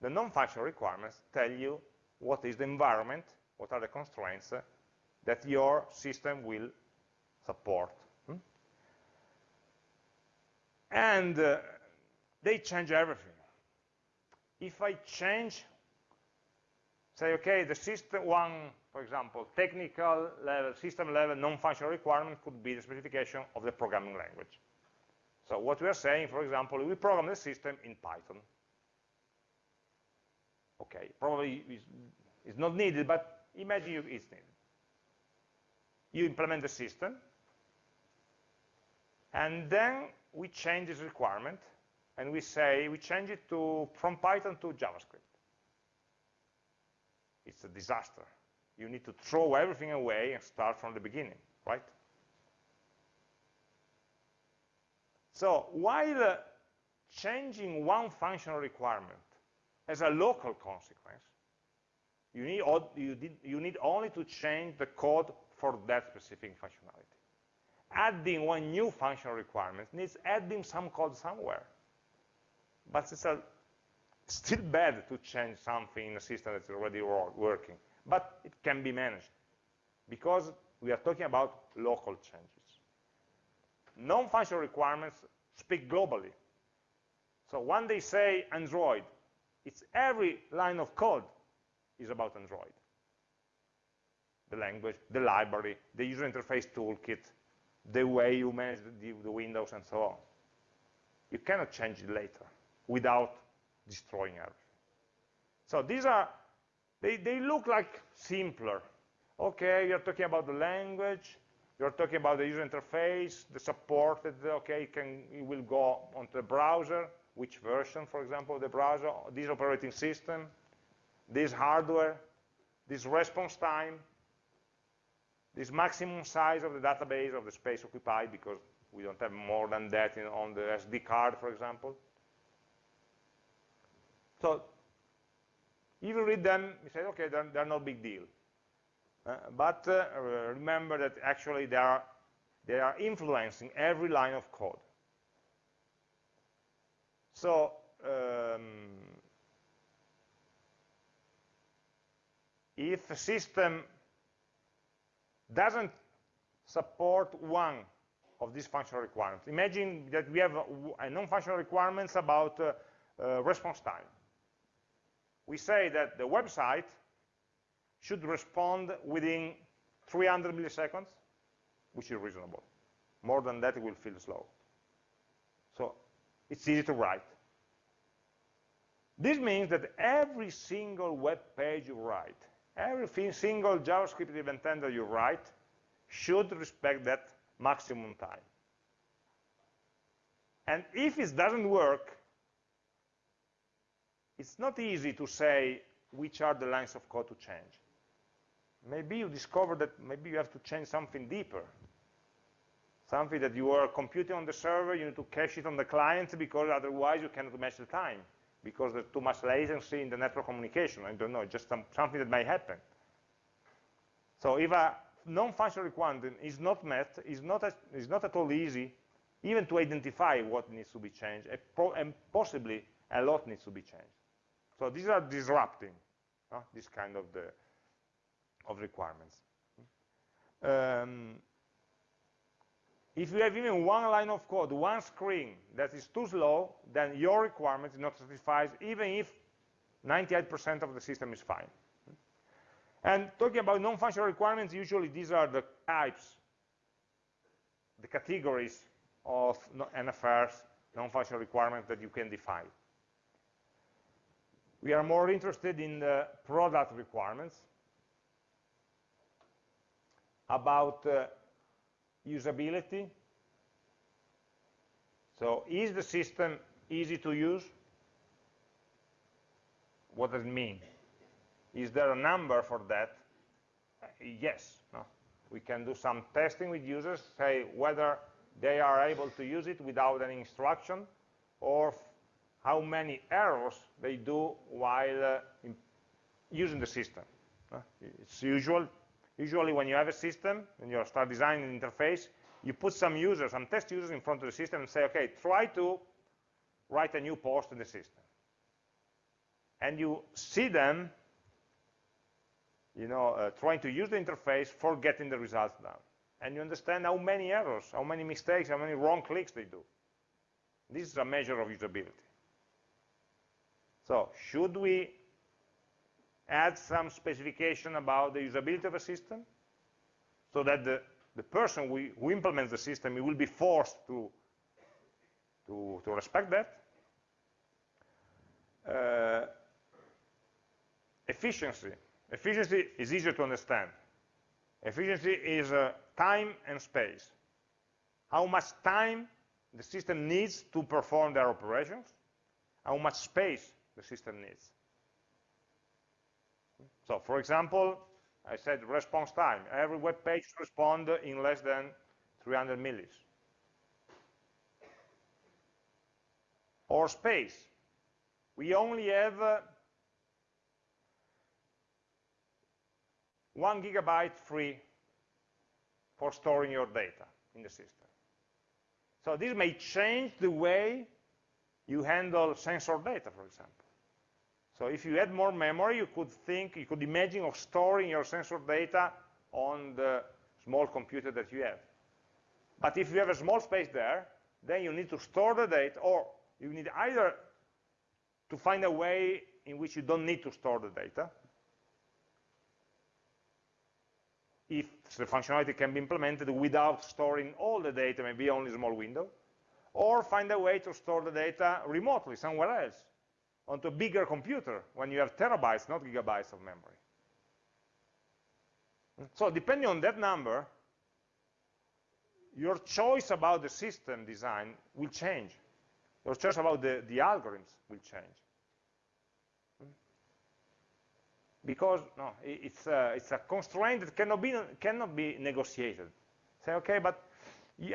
the non-functional requirements tell you what is the environment, what are the constraints uh, that your system will support. Hmm? And uh, they change everything. If I change, say, okay, the system one, for example, technical level, system level, non-functional requirement could be the specification of the programming language. So what we are saying, for example, we program the system in Python. Okay, probably it's not needed, but imagine you, it's needed. You implement the system, and then we change this requirement, and we say, we change it to from Python to JavaScript. It's a disaster. You need to throw everything away and start from the beginning, right? So while uh, changing one functional requirement has a local consequence. You need, you, did, you need only to change the code for that specific functionality. Adding one new functional requirement needs adding some code somewhere. But it's a, still bad to change something in a system that's already working. But it can be managed because we are talking about local changes. Non-functional requirements speak globally. So when they say Android, it's every line of code is about Android. The language, the library, the user interface toolkit, the way you manage the, the windows and so on. You cannot change it later without destroying everything. So these are, they, they look like simpler. Okay, you're talking about the language, you're talking about the user interface, the support that, okay, can, it will go onto the browser, which version, for example, of the browser, this operating system, this hardware, this response time, this maximum size of the database of the space occupied, because we don't have more than that in, on the SD card, for example. So if you read them, you say, okay, they're, they're no big deal. Uh, but uh, remember that actually they are, they are influencing every line of code. So um, if a system doesn't support one of these functional requirements, imagine that we have a non-functional requirements about uh, uh, response time. We say that the website should respond within 300 milliseconds, which is reasonable. More than that, it will feel slow. So it's easy to write. This means that every single web page you write, every single JavaScript event handler you write should respect that maximum time. And if it doesn't work, it's not easy to say which are the lines of code to change. Maybe you discover that maybe you have to change something deeper. Something that you are computing on the server, you need to cache it on the client because otherwise you cannot match the time because there's too much latency in the network communication. I don't know, just some, something that may happen. So if a non-functional requirement is not met, not, it's not at all easy even to identify what needs to be changed, and possibly a lot needs to be changed. So these are disrupting uh, this kind of the of requirements. Um, if you have even one line of code, one screen that is too slow, then your requirement is not satisfied, even if 98% of the system is fine. And talking about non-functional requirements, usually these are the types, the categories of NFRs, non-functional requirements that you can define. We are more interested in the product requirements about uh, usability. So is the system easy to use? What does it mean? Is there a number for that? Uh, yes. No? We can do some testing with users, say whether they are able to use it without any instruction, or how many errors they do while uh, using the system. Uh, it's usual Usually when you have a system, and you start designing an interface, you put some users, some test users in front of the system and say, okay, try to write a new post in the system. And you see them, you know, uh, trying to use the interface for getting the results down. And you understand how many errors, how many mistakes, how many wrong clicks they do. This is a measure of usability. So should we add some specification about the usability of a system so that the, the person we, who implements the system will be forced to, to, to respect that. Uh, efficiency. Efficiency is easier to understand. Efficiency is uh, time and space. How much time the system needs to perform their operations, how much space the system needs. So for example, I said response time. Every web page responds in less than 300 millis. Or space. We only have uh, one gigabyte free for storing your data in the system. So this may change the way you handle sensor data, for example. So if you had more memory, you could think, you could imagine of storing your sensor data on the small computer that you have. But if you have a small space there, then you need to store the data, or you need either to find a way in which you don't need to store the data, if the functionality can be implemented without storing all the data, maybe only a small window, or find a way to store the data remotely somewhere else onto a bigger computer when you have terabytes, not gigabytes of memory. So depending on that number, your choice about the system design will change. Your choice about the, the algorithms will change. Because no, it's, a, it's a constraint that cannot be, cannot be negotiated. Say, okay, but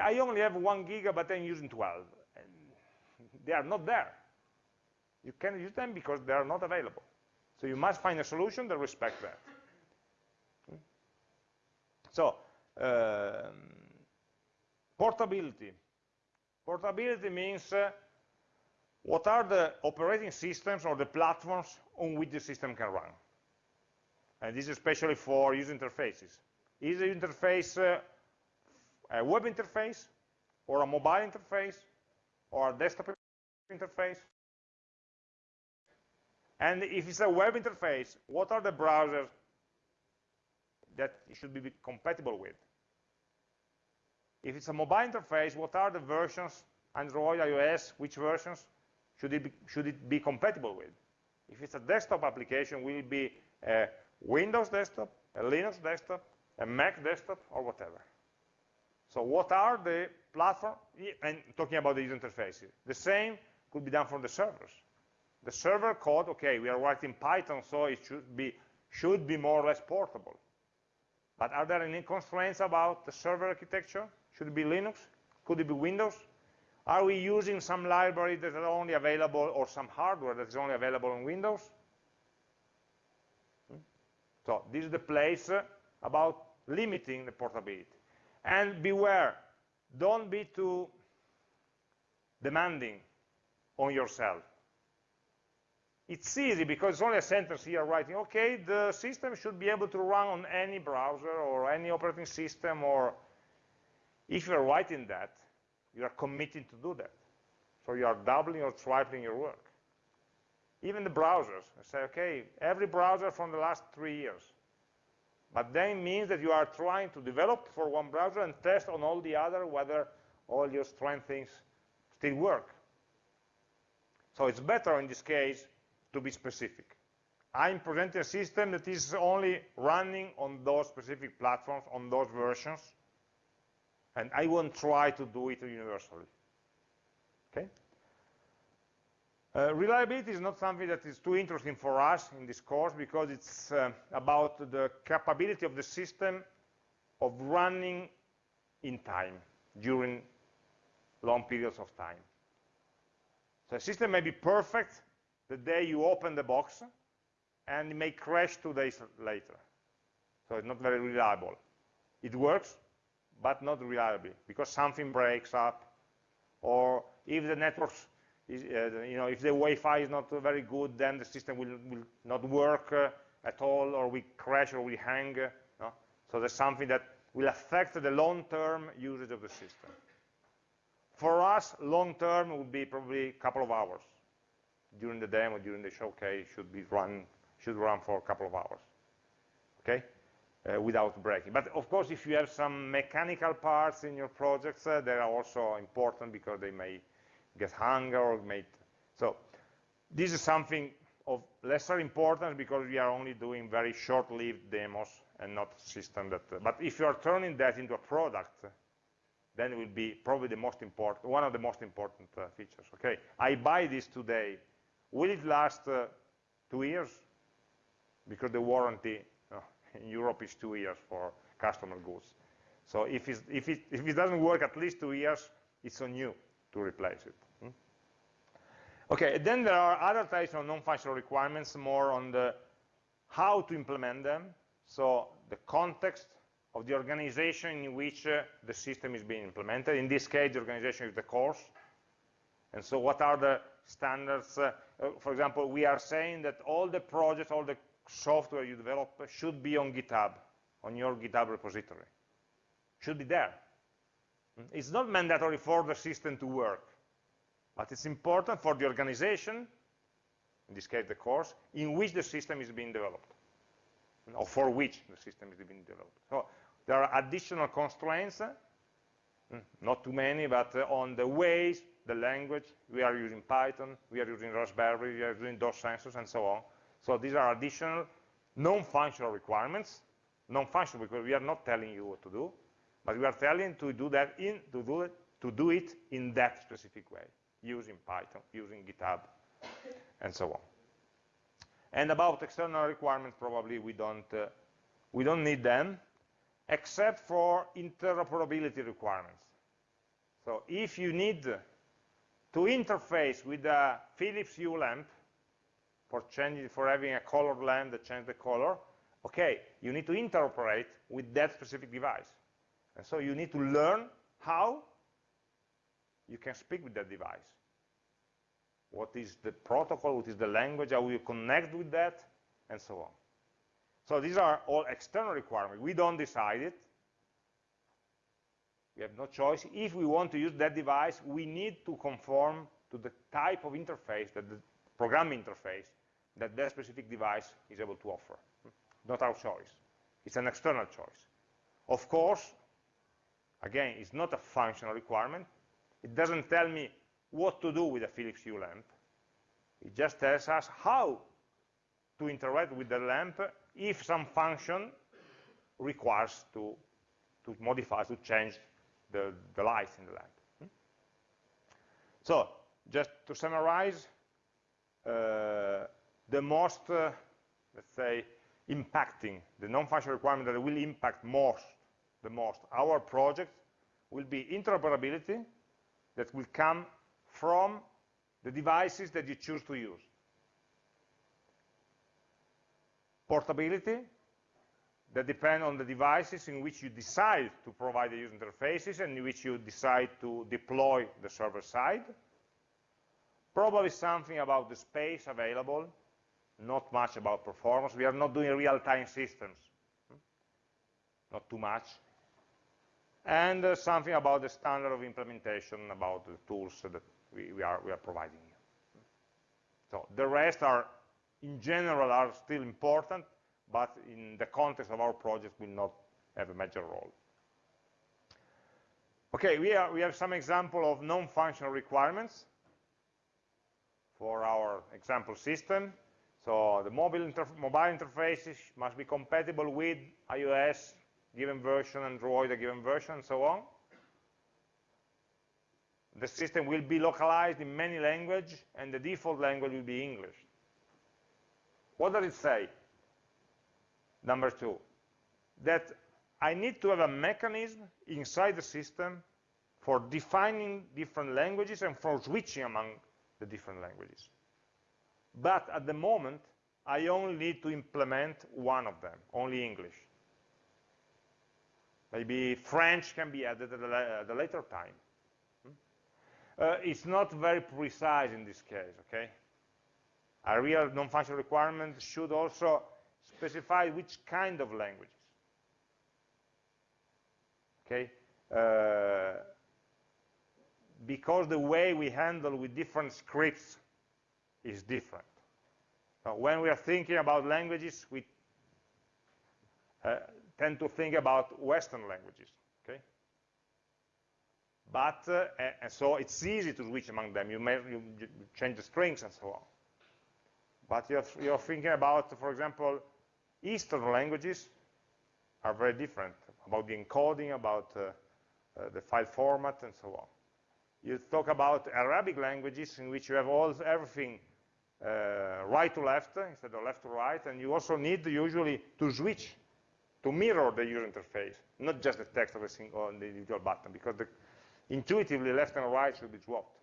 I only have one giga, but I'm using 12. And they are not there. You can't use them because they are not available. So you must find a solution that respects that. So, um, portability. Portability means uh, what are the operating systems or the platforms on which the system can run. And this is especially for user interfaces. Is the interface uh, a web interface, or a mobile interface, or a desktop interface? And if it's a web interface, what are the browsers that it should be compatible with? If it's a mobile interface, what are the versions, Android, iOS, which versions should it be, should it be compatible with? If it's a desktop application, will it be a Windows desktop, a Linux desktop, a Mac desktop, or whatever. So what are the platform, and talking about the user interfaces. The same could be done for the servers. The server code, okay, we are writing Python, so it should be, should be more or less portable. But are there any constraints about the server architecture? Should it be Linux? Could it be Windows? Are we using some library that is only available, or some hardware that is only available on Windows? Hmm? So this is the place about limiting the portability. And beware, don't be too demanding on yourself. It's easy because it's only a sentence here writing, okay, the system should be able to run on any browser or any operating system or if you're writing that, you are committing to do that. So you are doubling or tripling your work. Even the browsers, I say, okay, every browser from the last three years. But then it means that you are trying to develop for one browser and test on all the other whether all your strength things still work. So it's better in this case to be specific. I'm presenting a system that is only running on those specific platforms, on those versions, and I won't try to do it universally. Okay? Uh, reliability is not something that is too interesting for us in this course because it's uh, about the capability of the system of running in time during long periods of time. So the system may be perfect the day you open the box and it may crash two days later. So it's not very reliable. It works, but not reliably because something breaks up or if the network is, uh, you know, if the Wi-Fi is not very good, then the system will, will not work uh, at all or we crash or we hang. Uh, no? So there's something that will affect the long-term usage of the system. For us, long-term would be probably a couple of hours. During the demo, during the showcase, should be run, should run for a couple of hours. Okay? uh, without breaking. But of course, if you have some mechanical parts in your projects, uh, they are also important because they may get hung or may. So this is something of lesser importance because we are only doing very short-lived demos and not system that. Uh, but if you are turning that into a product, then it will be probably the most important, one of the most important uh, features. Okay, I buy this today. Will it last uh, two years? Because the warranty in Europe is two years for customer goods. So if, if, it, if it doesn't work at least two years, it's on you to replace it. Hmm? Okay, then there are other types of non-functional requirements, more on the how to implement them. So the context of the organization in which uh, the system is being implemented. In this case, the organization is the course. And so what are the standards? Uh, uh, for example, we are saying that all the projects, all the software you develop should be on GitHub, on your GitHub repository. Should be there. It's not mandatory for the system to work, but it's important for the organization, in this case the course, in which the system is being developed, or for which the system is being developed. So there are additional constraints, hmm, not too many, but uh, on the ways, the language, we are using Python, we are using Raspberry, we are using DOS sensors, and so on. So these are additional non-functional requirements, non-functional because we are not telling you what to do, but we are telling to do that in to do it to do it in that specific way, using Python, using GitHub, and so on. And about external requirements, probably we don't uh, we don't need them, except for interoperability requirements. So if you need to interface with a Philips Hue lamp, for changing, for having a colored lamp that changes the color, okay, you need to interoperate with that specific device. And so you need to learn how you can speak with that device. What is the protocol, what is the language, how you connect with that, and so on. So these are all external requirements. We don't decide it. We have no choice. If we want to use that device, we need to conform to the type of interface, that the program interface that that specific device is able to offer. Not our choice. It's an external choice. Of course, again, it's not a functional requirement. It doesn't tell me what to do with a Philips Hue lamp. It just tells us how to interact with the lamp if some function requires to, to modify, to change the, the lights in the lamp. Hmm? So, just to summarize, uh, the most, uh, let's say, impacting, the non-functional requirement that will impact most, the most, our project will be interoperability that will come from the devices that you choose to use. Portability, that depend on the devices in which you decide to provide the user interfaces and in which you decide to deploy the server side. Probably something about the space available, not much about performance. We are not doing real-time systems, not too much. And uh, something about the standard of implementation, about the tools that we, we, are, we are providing. So the rest are, in general, are still important, but in the context of our project will not have a major role. Okay, we, are, we have some example of non-functional requirements for our example system. So the mobile, interf mobile interfaces must be compatible with iOS given version, Android a given version, and so on. The system will be localized in many languages, and the default language will be English. What does it say? Number two, that I need to have a mechanism inside the system for defining different languages and for switching among the different languages. But at the moment, I only need to implement one of them, only English. Maybe French can be added at a, at a later time. Hmm? Uh, it's not very precise in this case, okay? A real non-functional requirement should also specify which kind of languages. Okay? Uh, because the way we handle with different scripts is different. Now, when we are thinking about languages, we uh, tend to think about Western languages, okay? But, uh, and so it's easy to switch among them. You, may, you, change the strings and so on. But you're, you're thinking about, for example, Eastern languages are very different about the encoding, about uh, uh, the file format, and so on. You talk about Arabic languages in which you have all everything uh, right to left instead of left to right, and you also need usually to switch to mirror the user interface, not just the text of a single individual button, because the, intuitively left and right should be swapped.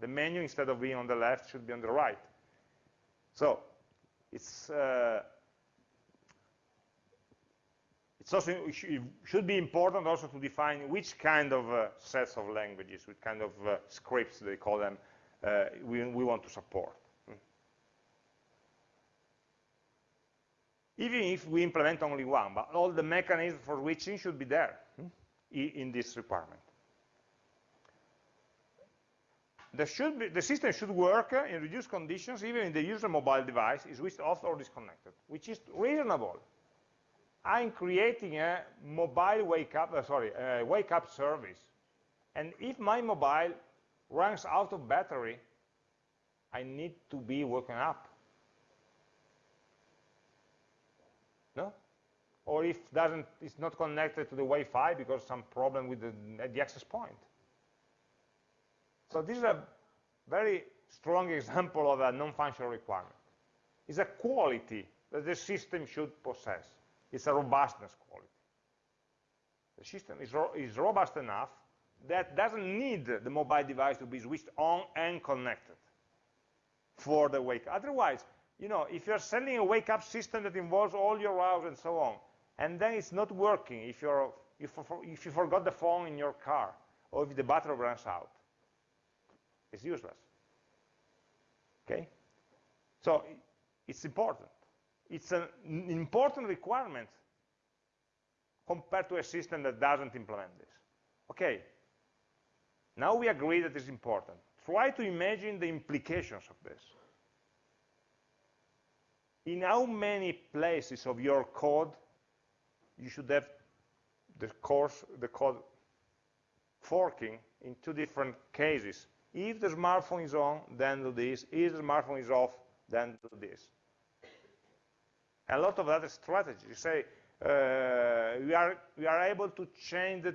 The menu, instead of being on the left, should be on the right. So it's uh, it's also it should be important also to define which kind of uh, sets of languages, which kind of uh, scripts they call them, uh, we, we want to support. even if we implement only one, but all the mechanisms for switching should be there in this requirement. Should be, the system should work in reduced conditions even if the user mobile device is switched off or disconnected, which is reasonable. I'm creating a mobile wake up, uh, sorry, a wake up service. And if my mobile runs out of battery, I need to be woken up. no? Or if doesn't, it's not connected to the Wi-Fi because some problem with the, the access point. So this is a very strong example of a non-functional requirement. It's a quality that the system should possess. It's a robustness quality. The system is, ro is robust enough that doesn't need the mobile device to be switched on and connected for the wake. Otherwise, you know, if you're selling a wake-up system that involves all your routes and so on, and then it's not working if, you're, if, if you forgot the phone in your car, or if the battery runs out, it's useless. Okay? So it's important. It's an important requirement compared to a system that doesn't implement this. Okay, now we agree that it's important. Try to imagine the implications of this in how many places of your code you should have the course, the code forking in two different cases. If the smartphone is on, then do this. If the smartphone is off, then do this. A lot of other strategies. You say, uh, we, are, we are able to change the,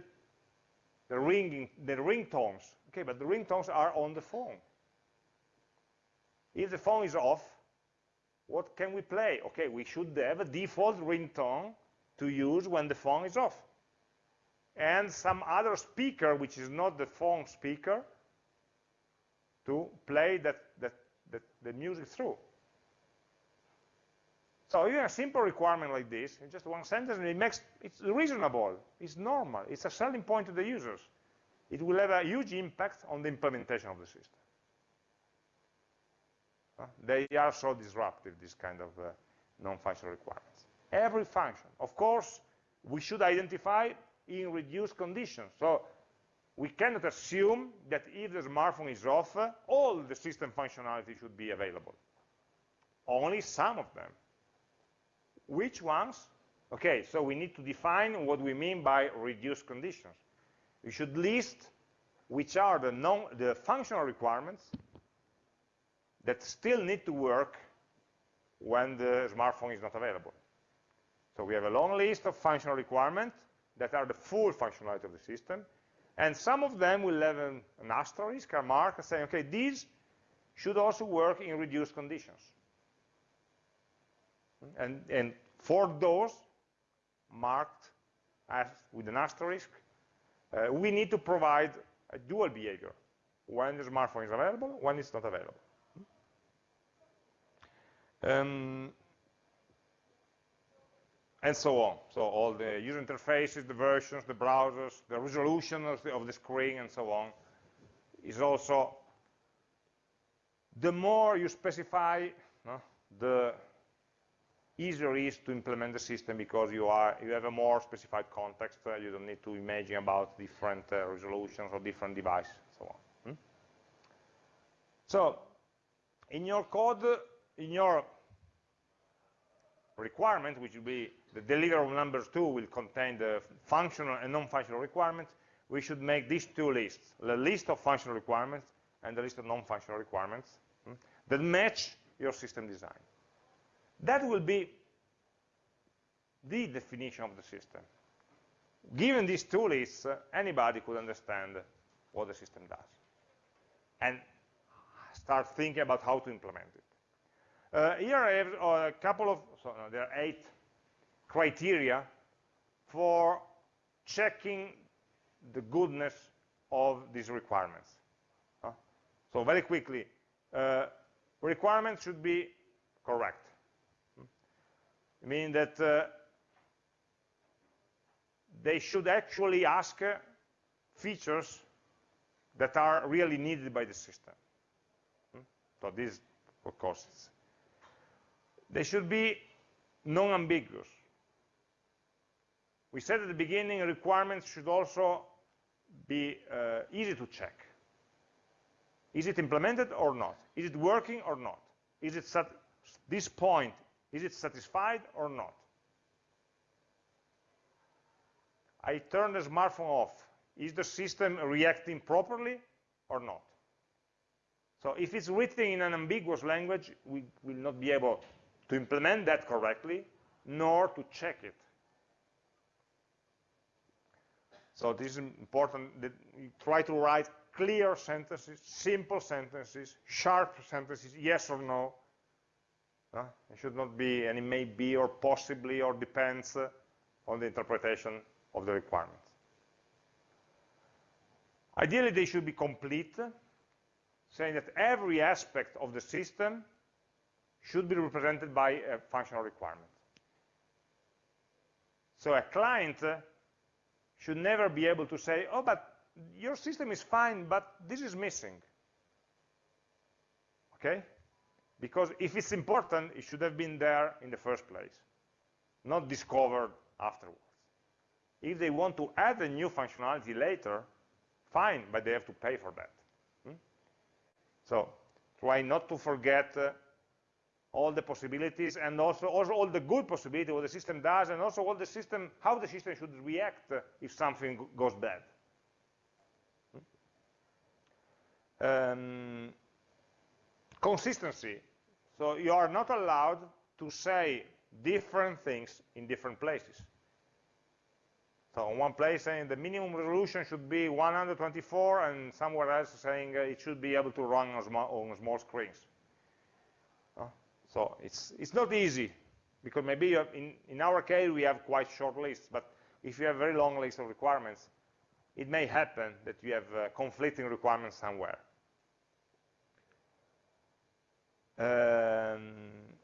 the ringing, the ringtones. Okay, but the ringtones are on the phone. If the phone is off, what can we play? Okay, we should have a default ringtone to use when the phone is off. And some other speaker, which is not the phone speaker, to play that, that, that the music through. So even a simple requirement like this, in just one sentence, it makes it's reasonable, it's normal, it's a selling point to the users. It will have a huge impact on the implementation of the system. Uh, they are so disruptive, this kind of uh, non-functional requirements. Every function. Of course, we should identify in reduced conditions. So we cannot assume that if the smartphone is off, all the system functionality should be available. Only some of them. Which ones? Okay, so we need to define what we mean by reduced conditions. We should list which are the, non, the functional requirements that still need to work when the smartphone is not available. So we have a long list of functional requirements that are the full functionality of the system, and some of them will have an, an asterisk, a mark, saying, okay, these should also work in reduced conditions. And, and for those marked as with an asterisk, uh, we need to provide a dual behavior when the smartphone is available, when it's not available. Um, and so on. So all the user interfaces, the versions, the browsers, the resolution of the, of the screen, and so on, is also, the more you specify, no, the easier it is to implement the system because you are you have a more specified context. Uh, you don't need to imagine about different uh, resolutions or different devices, so on. Hmm? So, in your code, in your requirement, which will be the delivery of numbers 2 will contain the functional and non-functional requirements, we should make these two lists, the list of functional requirements and the list of non-functional requirements hmm, that match your system design. That will be the definition of the system. Given these two lists, uh, anybody could understand what the system does and start thinking about how to implement it. Uh, here I have uh, a couple of, so no, there are eight criteria for checking the goodness of these requirements. Uh, so very quickly, uh, requirements should be correct. I mean that uh, they should actually ask uh, features that are really needed by the system. Hmm? So this, of course, they should be non-ambiguous. We said at the beginning requirements should also be uh, easy to check. Is it implemented or not? Is it working or not? Is it this point, is it satisfied or not? I turn the smartphone off. Is the system reacting properly or not? So if it's written in an ambiguous language, we will not be able to implement that correctly, nor to check it. So this is important that you try to write clear sentences, simple sentences, sharp sentences, yes or no. It should not be any may be or possibly or depends on the interpretation of the requirements. Ideally, they should be complete, saying that every aspect of the system should be represented by a functional requirement. So a client should never be able to say, oh, but your system is fine, but this is missing. Okay? Because if it's important, it should have been there in the first place, not discovered afterwards. If they want to add a new functionality later, fine, but they have to pay for that. Hmm? So try not to forget uh, all the possibilities and also, also all the good possibilities what the system does and also all the system, how the system should react if something goes bad. Um, consistency. So you are not allowed to say different things in different places. So in one place saying the minimum resolution should be 124 and somewhere else saying uh, it should be able to run on small, on small screens. Uh, so it's, it's not easy because maybe in, in our case we have quite short lists, but if you have very long list of requirements, it may happen that you have uh, conflicting requirements somewhere. Um,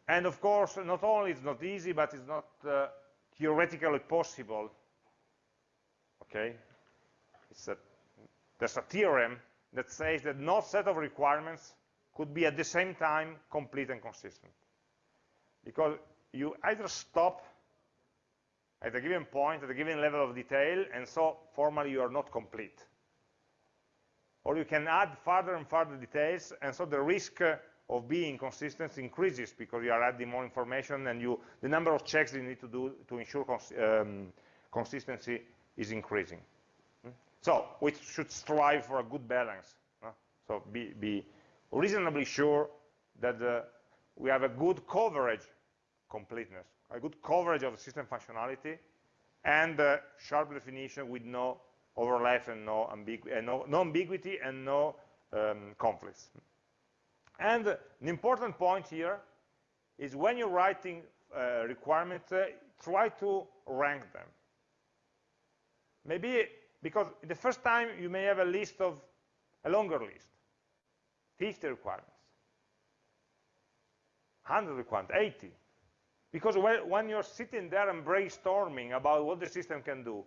and of course, not only it's not easy, but it's not uh, theoretically possible. Okay, a, there's a theorem that says that no set of requirements could be at the same time complete and consistent. Because you either stop at a given point, at a given level of detail, and so formally you are not complete. Or you can add further and further details, and so the risk uh, of being consistent increases because you are adding more information and you, the number of checks you need to do to ensure cons um, consistency is increasing. Hmm? So we should strive for a good balance. So be, be, reasonably sure that uh, we have a good coverage completeness, a good coverage of the system functionality, and uh, sharp definition with no overlap and no, uh, no, no ambiguity and no um, conflicts. And an important point here is when you're writing uh, requirements, uh, try to rank them. Maybe because the first time you may have a list of a longer list, 50 requirements, 100 requirements, 80. Because when you're sitting there and brainstorming about what the system can do,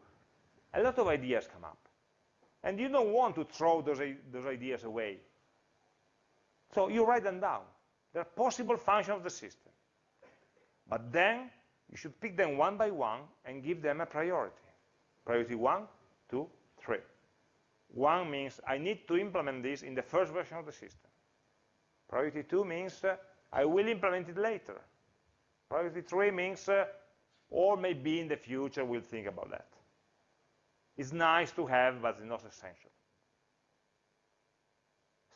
a lot of ideas come up. And you don't want to throw those, those ideas away. So you write them down. They're possible functions of the system. But then you should pick them one by one and give them a priority. Priority one, two, three. One means I need to implement this in the first version of the system. Priority two means uh, I will implement it later. Priority three means, uh, or maybe in the future we'll think about that. It's nice to have, but it's not essential.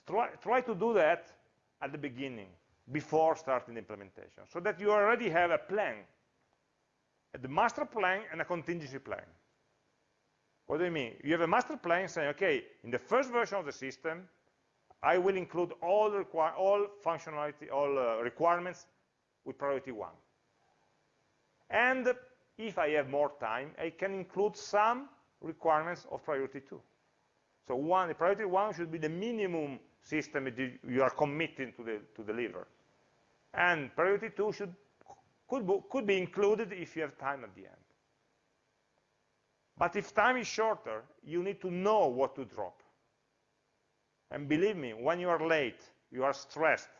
Try, try to do that at the beginning, before starting the implementation, so that you already have a plan, the master plan and a contingency plan. What do you mean? You have a master plan saying, okay, in the first version of the system, I will include all, all functionality, all uh, requirements with priority one. And if I have more time, I can include some requirements of priority two. So one, the priority one should be the minimum system you are committing to, the, to deliver. And priority two should, could, could be included if you have time at the end. But if time is shorter, you need to know what to drop. And believe me, when you are late, you are stressed,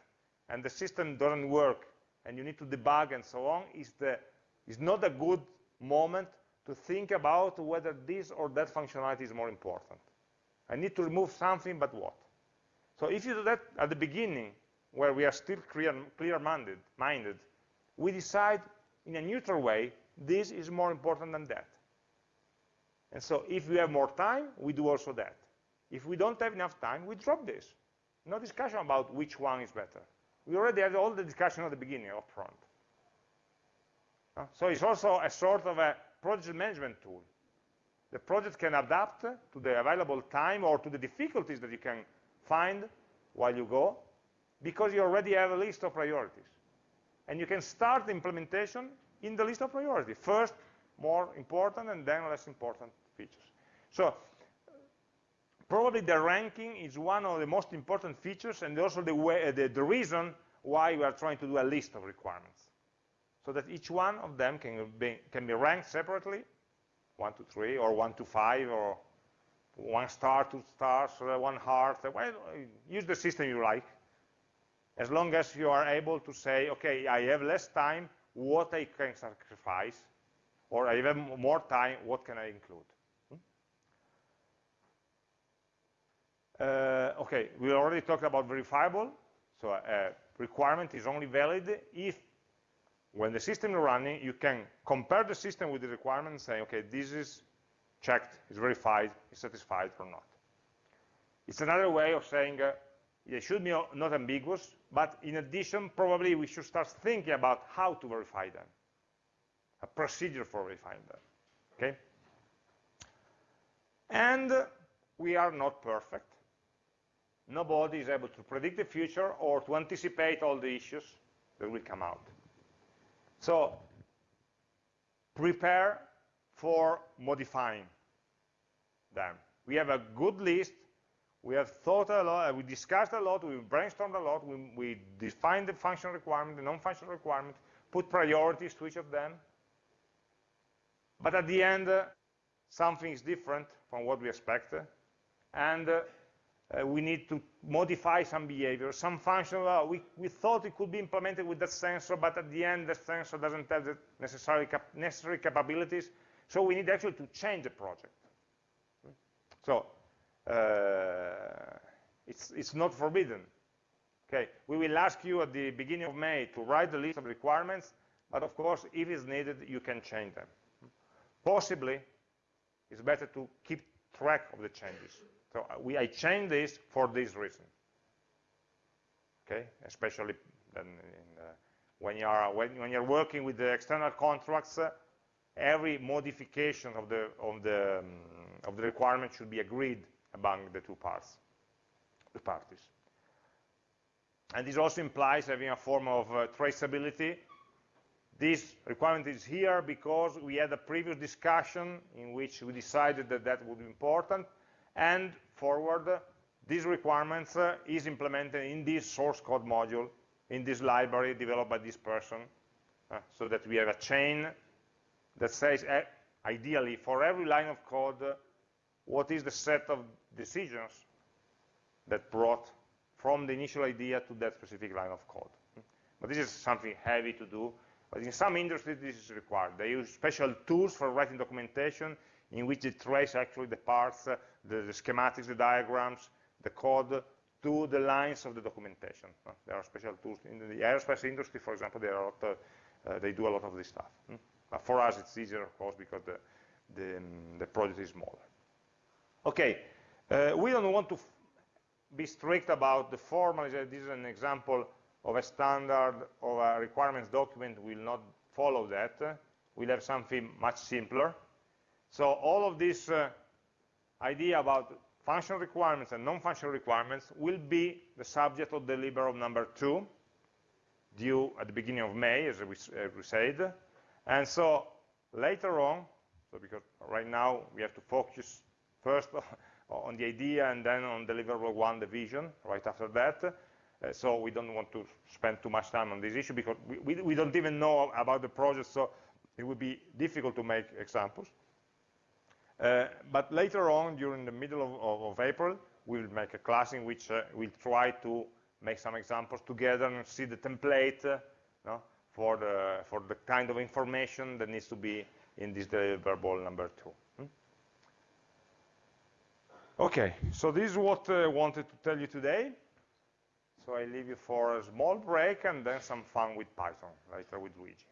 and the system doesn't work, and you need to debug and so on, is, the, is not a good moment to think about whether this or that functionality is more important. I need to remove something, but what? So if you do that at the beginning, where we are still clear-minded, clear we decide in a neutral way, this is more important than that. And so if we have more time, we do also that. If we don't have enough time, we drop this. No discussion about which one is better. We already had all the discussion at the beginning, up front. Uh, so it's also a sort of a project management tool. The project can adapt to the available time or to the difficulties that you can find while you go, because you already have a list of priorities. And you can start the implementation in the list of priorities. First, more important, and then less important features. So probably the ranking is one of the most important features and also the, way, uh, the, the reason why we are trying to do a list of requirements. So that each one of them can be, can be ranked separately, one to three, or one to five, or one star, two stars, one heart. Well, use the system you like. As long as you are able to say, okay, I have less time, what I can sacrifice, or I have more time, what can I include? Hmm? Uh, okay, we already talked about verifiable. So a requirement is only valid if, when the system is running, you can compare the system with the requirement and say, okay, this is checked, is verified, is satisfied or not. It's another way of saying uh, it should be not ambiguous, but in addition, probably we should start thinking about how to verify them. a procedure for verifying that. Okay? And we are not perfect. Nobody is able to predict the future or to anticipate all the issues that will come out. So prepare for modifying them. We have a good list. We have thought a lot, we discussed a lot, we brainstormed a lot, we, we defined the functional requirement, the non-functional requirement, put priorities to each of them. But at the end, uh, something is different from what we expect, and uh, uh, we need to modify some behavior. Some function, uh, we, we thought it could be implemented with that sensor, but at the end, the sensor doesn't have the necessary, cap necessary capabilities, so we need actually to change the project. So, uh, it's, it's not forbidden. Okay, we will ask you at the beginning of May to write the list of requirements, but of course, if it's needed, you can change them. Possibly, it's better to keep track of the changes. So uh, we, I changed this for this reason. Okay, especially then in, uh, when you are when, when, you're working with the external contracts, uh, every modification of the of the um, of the requirement should be agreed among the two parts, the parties. And this also implies having a form of uh, traceability. This requirement is here because we had a previous discussion in which we decided that that would be important, and forward, this requirement uh, is implemented in this source code module, in this library developed by this person, uh, so that we have a chain that says, uh, ideally, for every line of code, uh, what is the set of decisions that brought from the initial idea to that specific line of code. But this is something heavy to do. But in some industries, this is required. They use special tools for writing documentation in which they trace actually the parts, uh, the, the, schematics, the diagrams, the code to the lines of the documentation. Uh, there are special tools in the aerospace industry, for example. They, lot, uh, uh, they do a lot of this stuff. Hmm? But for us, it's easier, of course, because the, the, um, the project is smaller. Okay, uh, we don't want to be strict about the formal. This is an example of a standard of a requirements document. We'll not follow that. We'll have something much simpler. So all of this uh, idea about functional requirements and non-functional requirements will be the subject of the number two, due at the beginning of May, as we, we said. And so later on, so because right now we have to focus first on the idea and then on deliverable one, the vision, right after that. Uh, so we don't want to spend too much time on this issue because we, we, we, don't even know about the project, so it would be difficult to make examples. Uh, but later on, during the middle of, of, of, April, we will make a class in which uh, we'll try to make some examples together and see the template uh, no, for, the, for the kind of information that needs to be in this deliverable number two. Okay, so this is what uh, I wanted to tell you today. So I leave you for a small break and then some fun with Python, later with Luigi.